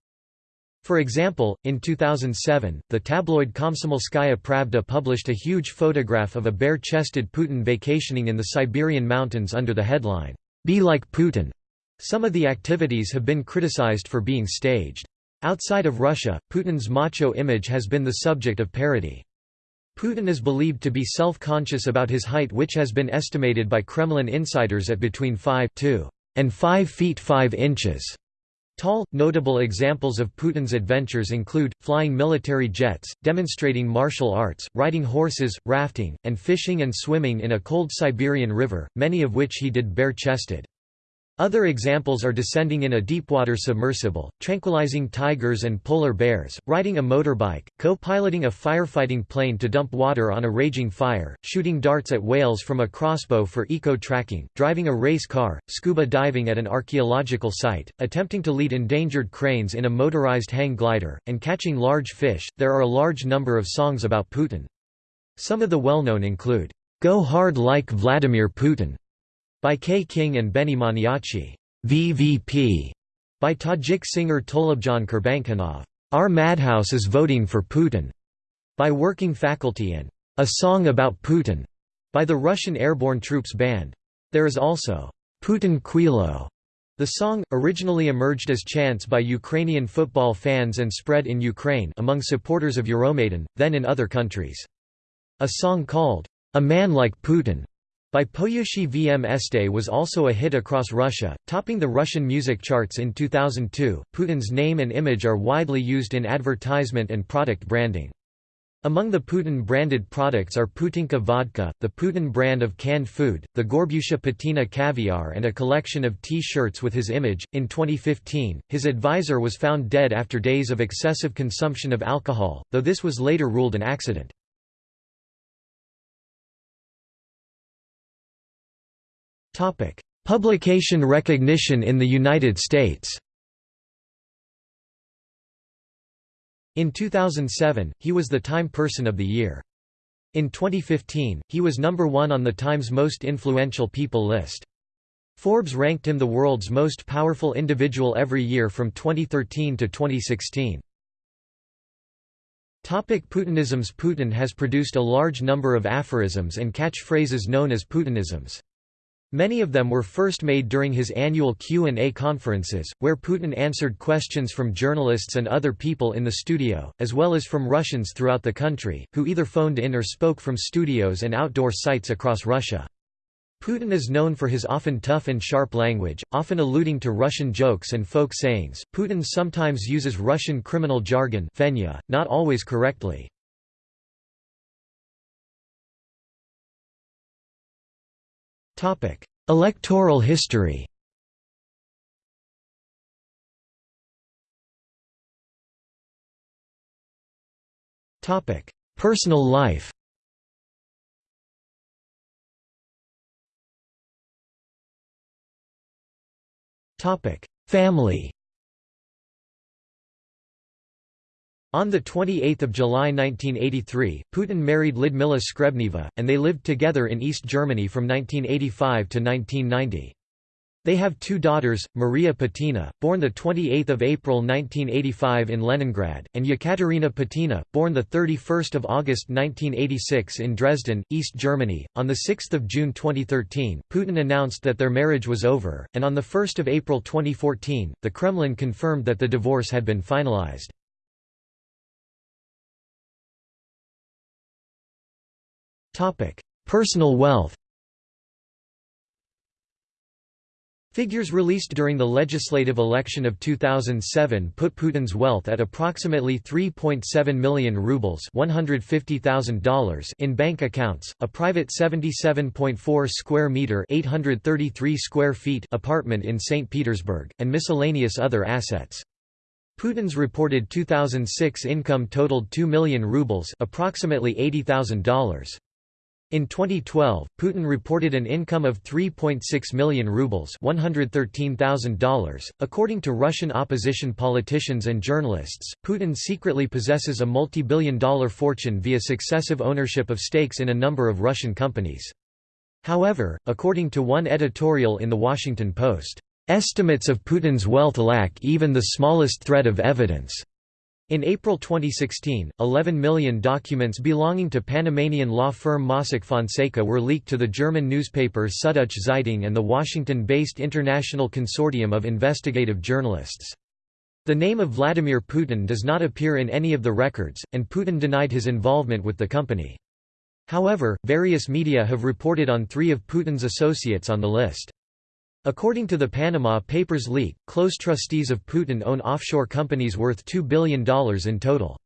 For example, in 2007, the tabloid Komsomolskaya Pravda published a huge photograph of a bare-chested Putin vacationing in the Siberian mountains under the headline, "'Be like Putin'". Some of the activities have been criticized for being staged. Outside of Russia, Putin's macho image has been the subject of parody. Putin is believed to be self-conscious about his height which has been estimated by Kremlin insiders at between 5 and 5 feet 5 inches. Tall, notable examples of Putin's adventures include, flying military jets, demonstrating martial arts, riding horses, rafting, and fishing and swimming in a cold Siberian river, many of which he did bare-chested. Other examples are descending in a deepwater submersible, tranquilizing tigers and polar bears, riding a motorbike, co-piloting a firefighting plane to dump water on a raging fire, shooting darts at whales from a crossbow for eco-tracking, driving a race car, scuba diving at an archaeological site, attempting to lead endangered cranes in a motorized hang glider, and catching large fish. There are a large number of songs about Putin. Some of the well-known include, Go Hard Like Vladimir Putin, by K. King and Benny Maniachi, VVP, by Tajik singer Tolibjan Kurbankhanov, Our Madhouse is voting for Putin, by Working Faculty and A Song About Putin, by the Russian Airborne Troops Band. There is also Putin khuylo. The song, originally emerged as chants by Ukrainian football fans and spread in Ukraine among supporters of Euromaidan, then in other countries. A song called, A Man Like Putin by Poyushchiye Vmeste was also a hit across Russia, topping the Russian music charts in 2002. Putin's name and image are widely used in advertisement and product branding. Among the Putin branded products are Putinka vodka, the Putin brand of canned food, the Gorbusha Putina caviar, and a collection of t shirts with his image. In 2015, his advisor was found dead after days of excessive consumption of alcohol, though this was later ruled an accident. Topic: Publication recognition in the United States. In 2007, he was the Time Person of the Year. In 2015, he was number one on the Times Most Influential People list. Forbes ranked him the world's most powerful individual every year from 2013 to 2016. Topic Putinisms Putin has produced a large number of aphorisms and catchphrases known as Putinisms. Many of them were first made during his annual Q&A conferences, where Putin answered questions from journalists and other people in the studio, as well as from Russians throughout the country, who either phoned in or spoke from studios and outdoor sites across Russia. Putin is known for his often tough and sharp language, often alluding to Russian jokes and folk sayings. Putin sometimes uses Russian criminal jargon, not always correctly. Electoral history. Personal life. Family On 28 July 1983, Putin married Lyudmila Shkrebneva, and they lived together in East Germany from 1985 to 1990. They have two daughters, Maria Putina, born 28 April 1985 in Leningrad, and Yekaterina Putina, born 31 August 1986 in Dresden, East Germany. On 6 June 2013, Putin announced that their marriage was over, and on 1 April 2014, the Kremlin confirmed that the divorce had been finalized. Personal wealth Figures released during the legislative election of 2007 put Putin's wealth at approximately 3.7 million rubles $150,000 in bank accounts, a private 77.4 square meter 833 square feet apartment in St. Petersburg, and miscellaneous other assets. Putin's reported 2006 income totaled 2 million rubles approximately $80,000. In 2012, Putin reported an income of 3.6 million rubles $113,000. .According to Russian opposition politicians and journalists, Putin secretly possesses a multi-billion dollar fortune via successive ownership of stakes in a number of Russian companies. However, according to one editorial in The Washington Post, "...estimates of Putin's wealth lack even the smallest thread of evidence." In April 2016, 11 million documents belonging to Panamanian law firm Mossack Fonseca were leaked to the German newspaper Süddeutsche Zeitung and the Washington-based International Consortium of Investigative Journalists. The name of Vladimir Putin does not appear in any of the records, and Putin denied his involvement with the company. However, various media have reported on three of Putin's associates on the list. According to the Panama Papers leak, close trustees of Putin own offshore companies worth $2 billion in total.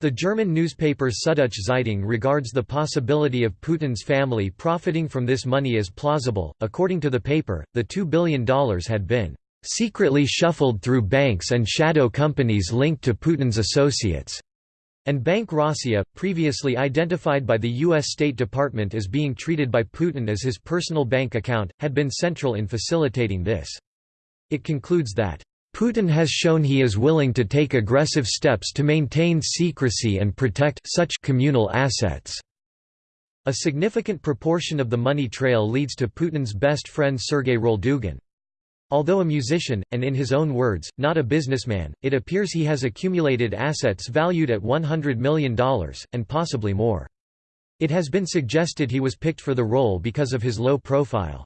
The German newspaper Süddeutsche Zeitung regards the possibility of Putin's family profiting from this money as plausible. According to the paper, the $2 billion had been secretly shuffled through banks and shadow companies linked to Putin's associates and Bank Rossiya, previously identified by the U.S. State Department as being treated by Putin as his personal bank account, had been central in facilitating this. It concludes that, "...Putin has shown he is willing to take aggressive steps to maintain secrecy and protect such communal assets." A significant proportion of the money trail leads to Putin's best friend Sergei Roldugin. Although a musician, and in his own words, not a businessman, it appears he has accumulated assets valued at $100 million, and possibly more. It has been suggested he was picked for the role because of his low profile.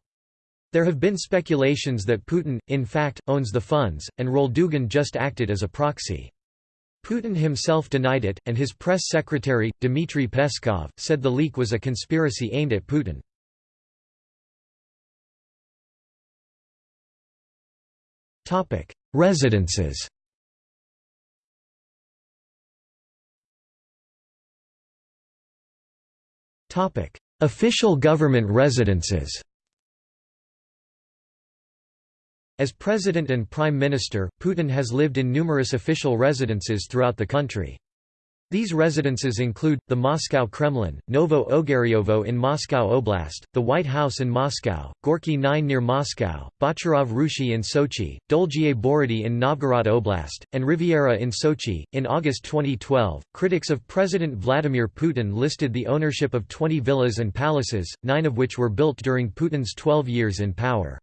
There have been speculations that Putin, in fact, owns the funds, and Roldugin just acted as a proxy. Putin himself denied it, and his press secretary, Dmitry Peskov, said the leak was a conspiracy aimed at Putin. Residences. Official government residences. As President and Prime Minister, Putin has lived in numerous official residences throughout the country. These residences include, the Moscow Kremlin, Novo Ogaryovo in Moscow Oblast, the White House in Moscow, Gorky 9 near Moscow, Bocharov Ruchey in Sochi, Dolgie Borody in Novgorod Oblast, and Riviera in Sochi. In August 2012, critics of President Vladimir Putin listed the ownership of 20 villas and palaces, nine of which were built during Putin's 12 years in power.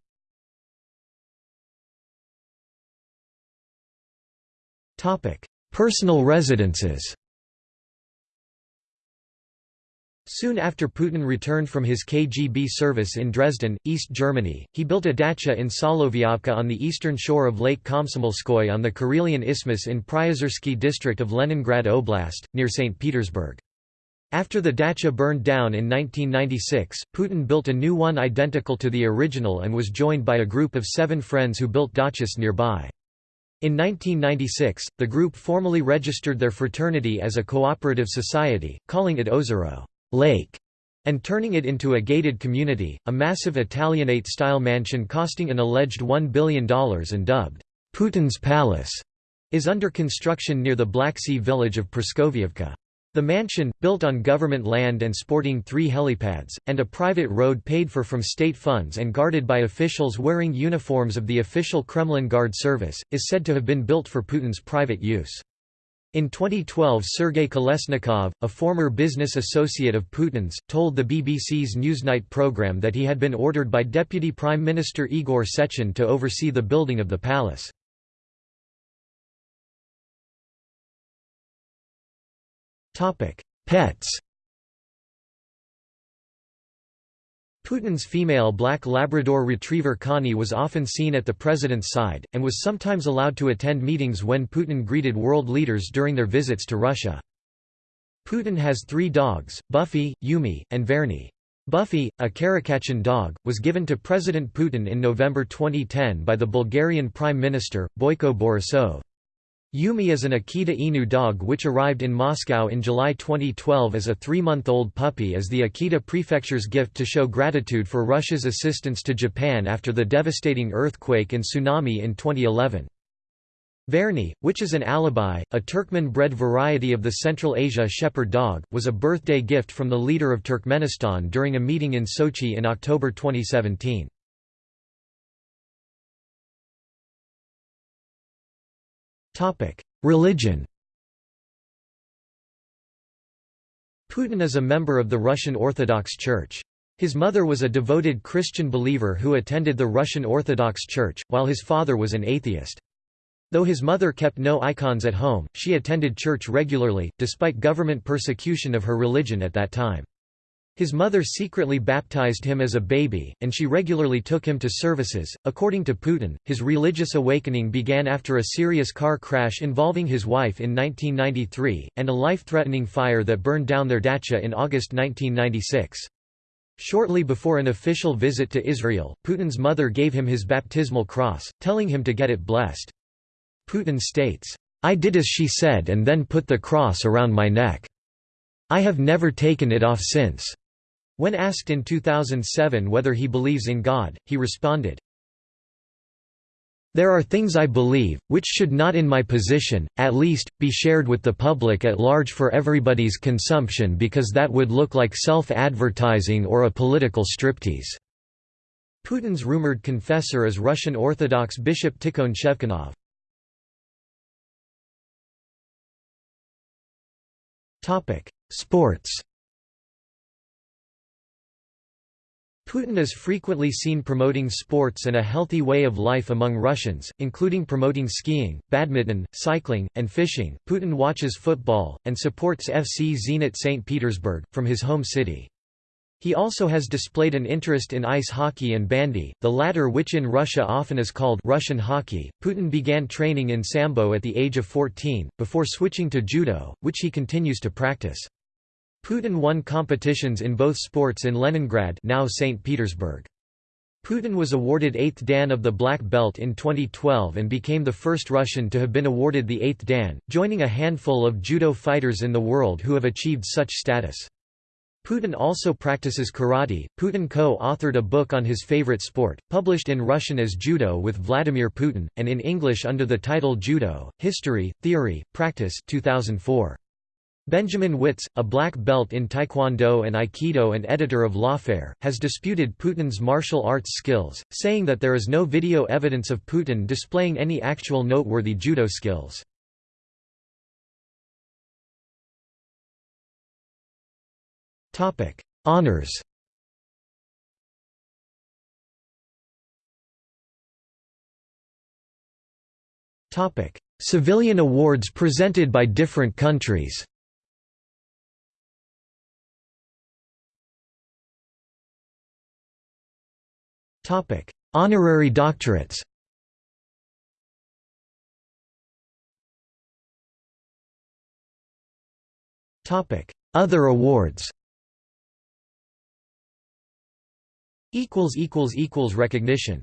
Personal residences Soon after Putin returned from his KGB service in Dresden, East Germany, he built a dacha in Solovyovka on the eastern shore of Lake Komsomolskoye on the Karelian Isthmus in Pryozersky district of Leningrad Oblast, near St. Petersburg. After the dacha burned down in 1996, Putin built a new one identical to the original and was joined by a group of seven friends who built dachas nearby. In 1996, the group formally registered their fraternity as a cooperative society, calling it Ozero lake and turning it into a gated community, a massive Italianate-style mansion costing an alleged $1 billion and dubbed Putin's Palace, is under construction near the Black Sea village of Praskovievka. The mansion, built on government land and sporting three helipads, and a private road paid for from state funds and guarded by officials wearing uniforms of the official Kremlin Guard service, is said to have been built for Putin's private use. In 2012 Sergei Kolesnikov, a former business associate of Putin's, told the BBC's Newsnight programme that he had been ordered by Deputy Prime Minister Igor Sechin to oversee the building of the palace. Pets Putin's female black Labrador retriever Connie was often seen at the president's side, and was sometimes allowed to attend meetings when Putin greeted world leaders during their visits to Russia. Putin has three dogs, Buffy, Yumi, and Verny. Buffy, a Karakachan dog, was given to President Putin in November 2010 by the Bulgarian Prime Minister, Boyko Borisov. Yumi is an Akita Inu dog which arrived in Moscow in July 2012 as a three-month-old puppy as the Akita prefecture's gift to show gratitude for Russia's assistance to Japan after the devastating earthquake and tsunami in 2011. Verny, which is an Alabai, a Turkmen-bred variety of the Central Asia shepherd dog, was a birthday gift from the leader of Turkmenistan during a meeting in Sochi in October 2017. Religion Putin is a member of the Russian Orthodox Church. His mother was a devoted Christian believer who attended the Russian Orthodox Church, while his father was an atheist. Though his mother kept no icons at home, she attended church regularly, despite government persecution of her religion at that time. His mother secretly baptized him as a baby, and she regularly took him to services. According to Putin, his religious awakening began after a serious car crash involving his wife in 1993, and a life threatening fire that burned down their dacha in August 1996. Shortly before an official visit to Israel, Putin's mother gave him his baptismal cross, telling him to get it blessed. Putin states, I did as she said and then put the cross around my neck. I have never taken it off since. When asked in 2007 whether he believes in God, he responded, There are things I believe, which should not in my position, at least, be shared with the public at large for everybody's consumption because that would look like self-advertising or a political striptease." Putin's rumored confessor is Russian Orthodox Bishop Tikhon Shevkunov. Sports Putin is frequently seen promoting sports and a healthy way of life among Russians, including promoting skiing, badminton, cycling, and fishing. Putin watches football, and supports FC Zenit St. Petersburg, from his home city. He also has displayed an interest in ice hockey and bandy, the latter which in Russia often is called Russian hockey. Putin began training in sambo at the age of 14, before switching to judo, which he continues to practice. Putin won competitions in both sports in Leningrad now St. Petersburg. Putin was awarded 8th Dan of the Black Belt in 2012 and became the first Russian to have been awarded the 8th Dan, joining a handful of judo fighters in the world who have achieved such status. Putin also practices karate. Putin co-authored a book on his favorite sport, published in Russian as Judo with Vladimir Putin, and in English under the title Judo: History, Theory, Practice 2004. Benjamin Wittes, a black belt in Taekwondo and Aikido and editor of Lawfare, has disputed Putin's martial arts skills, saying that there is no video evidence of Putin displaying any actual noteworthy judo skills. Honours Civilian awards presented by different countries Honorary doctorates Other awards Recognition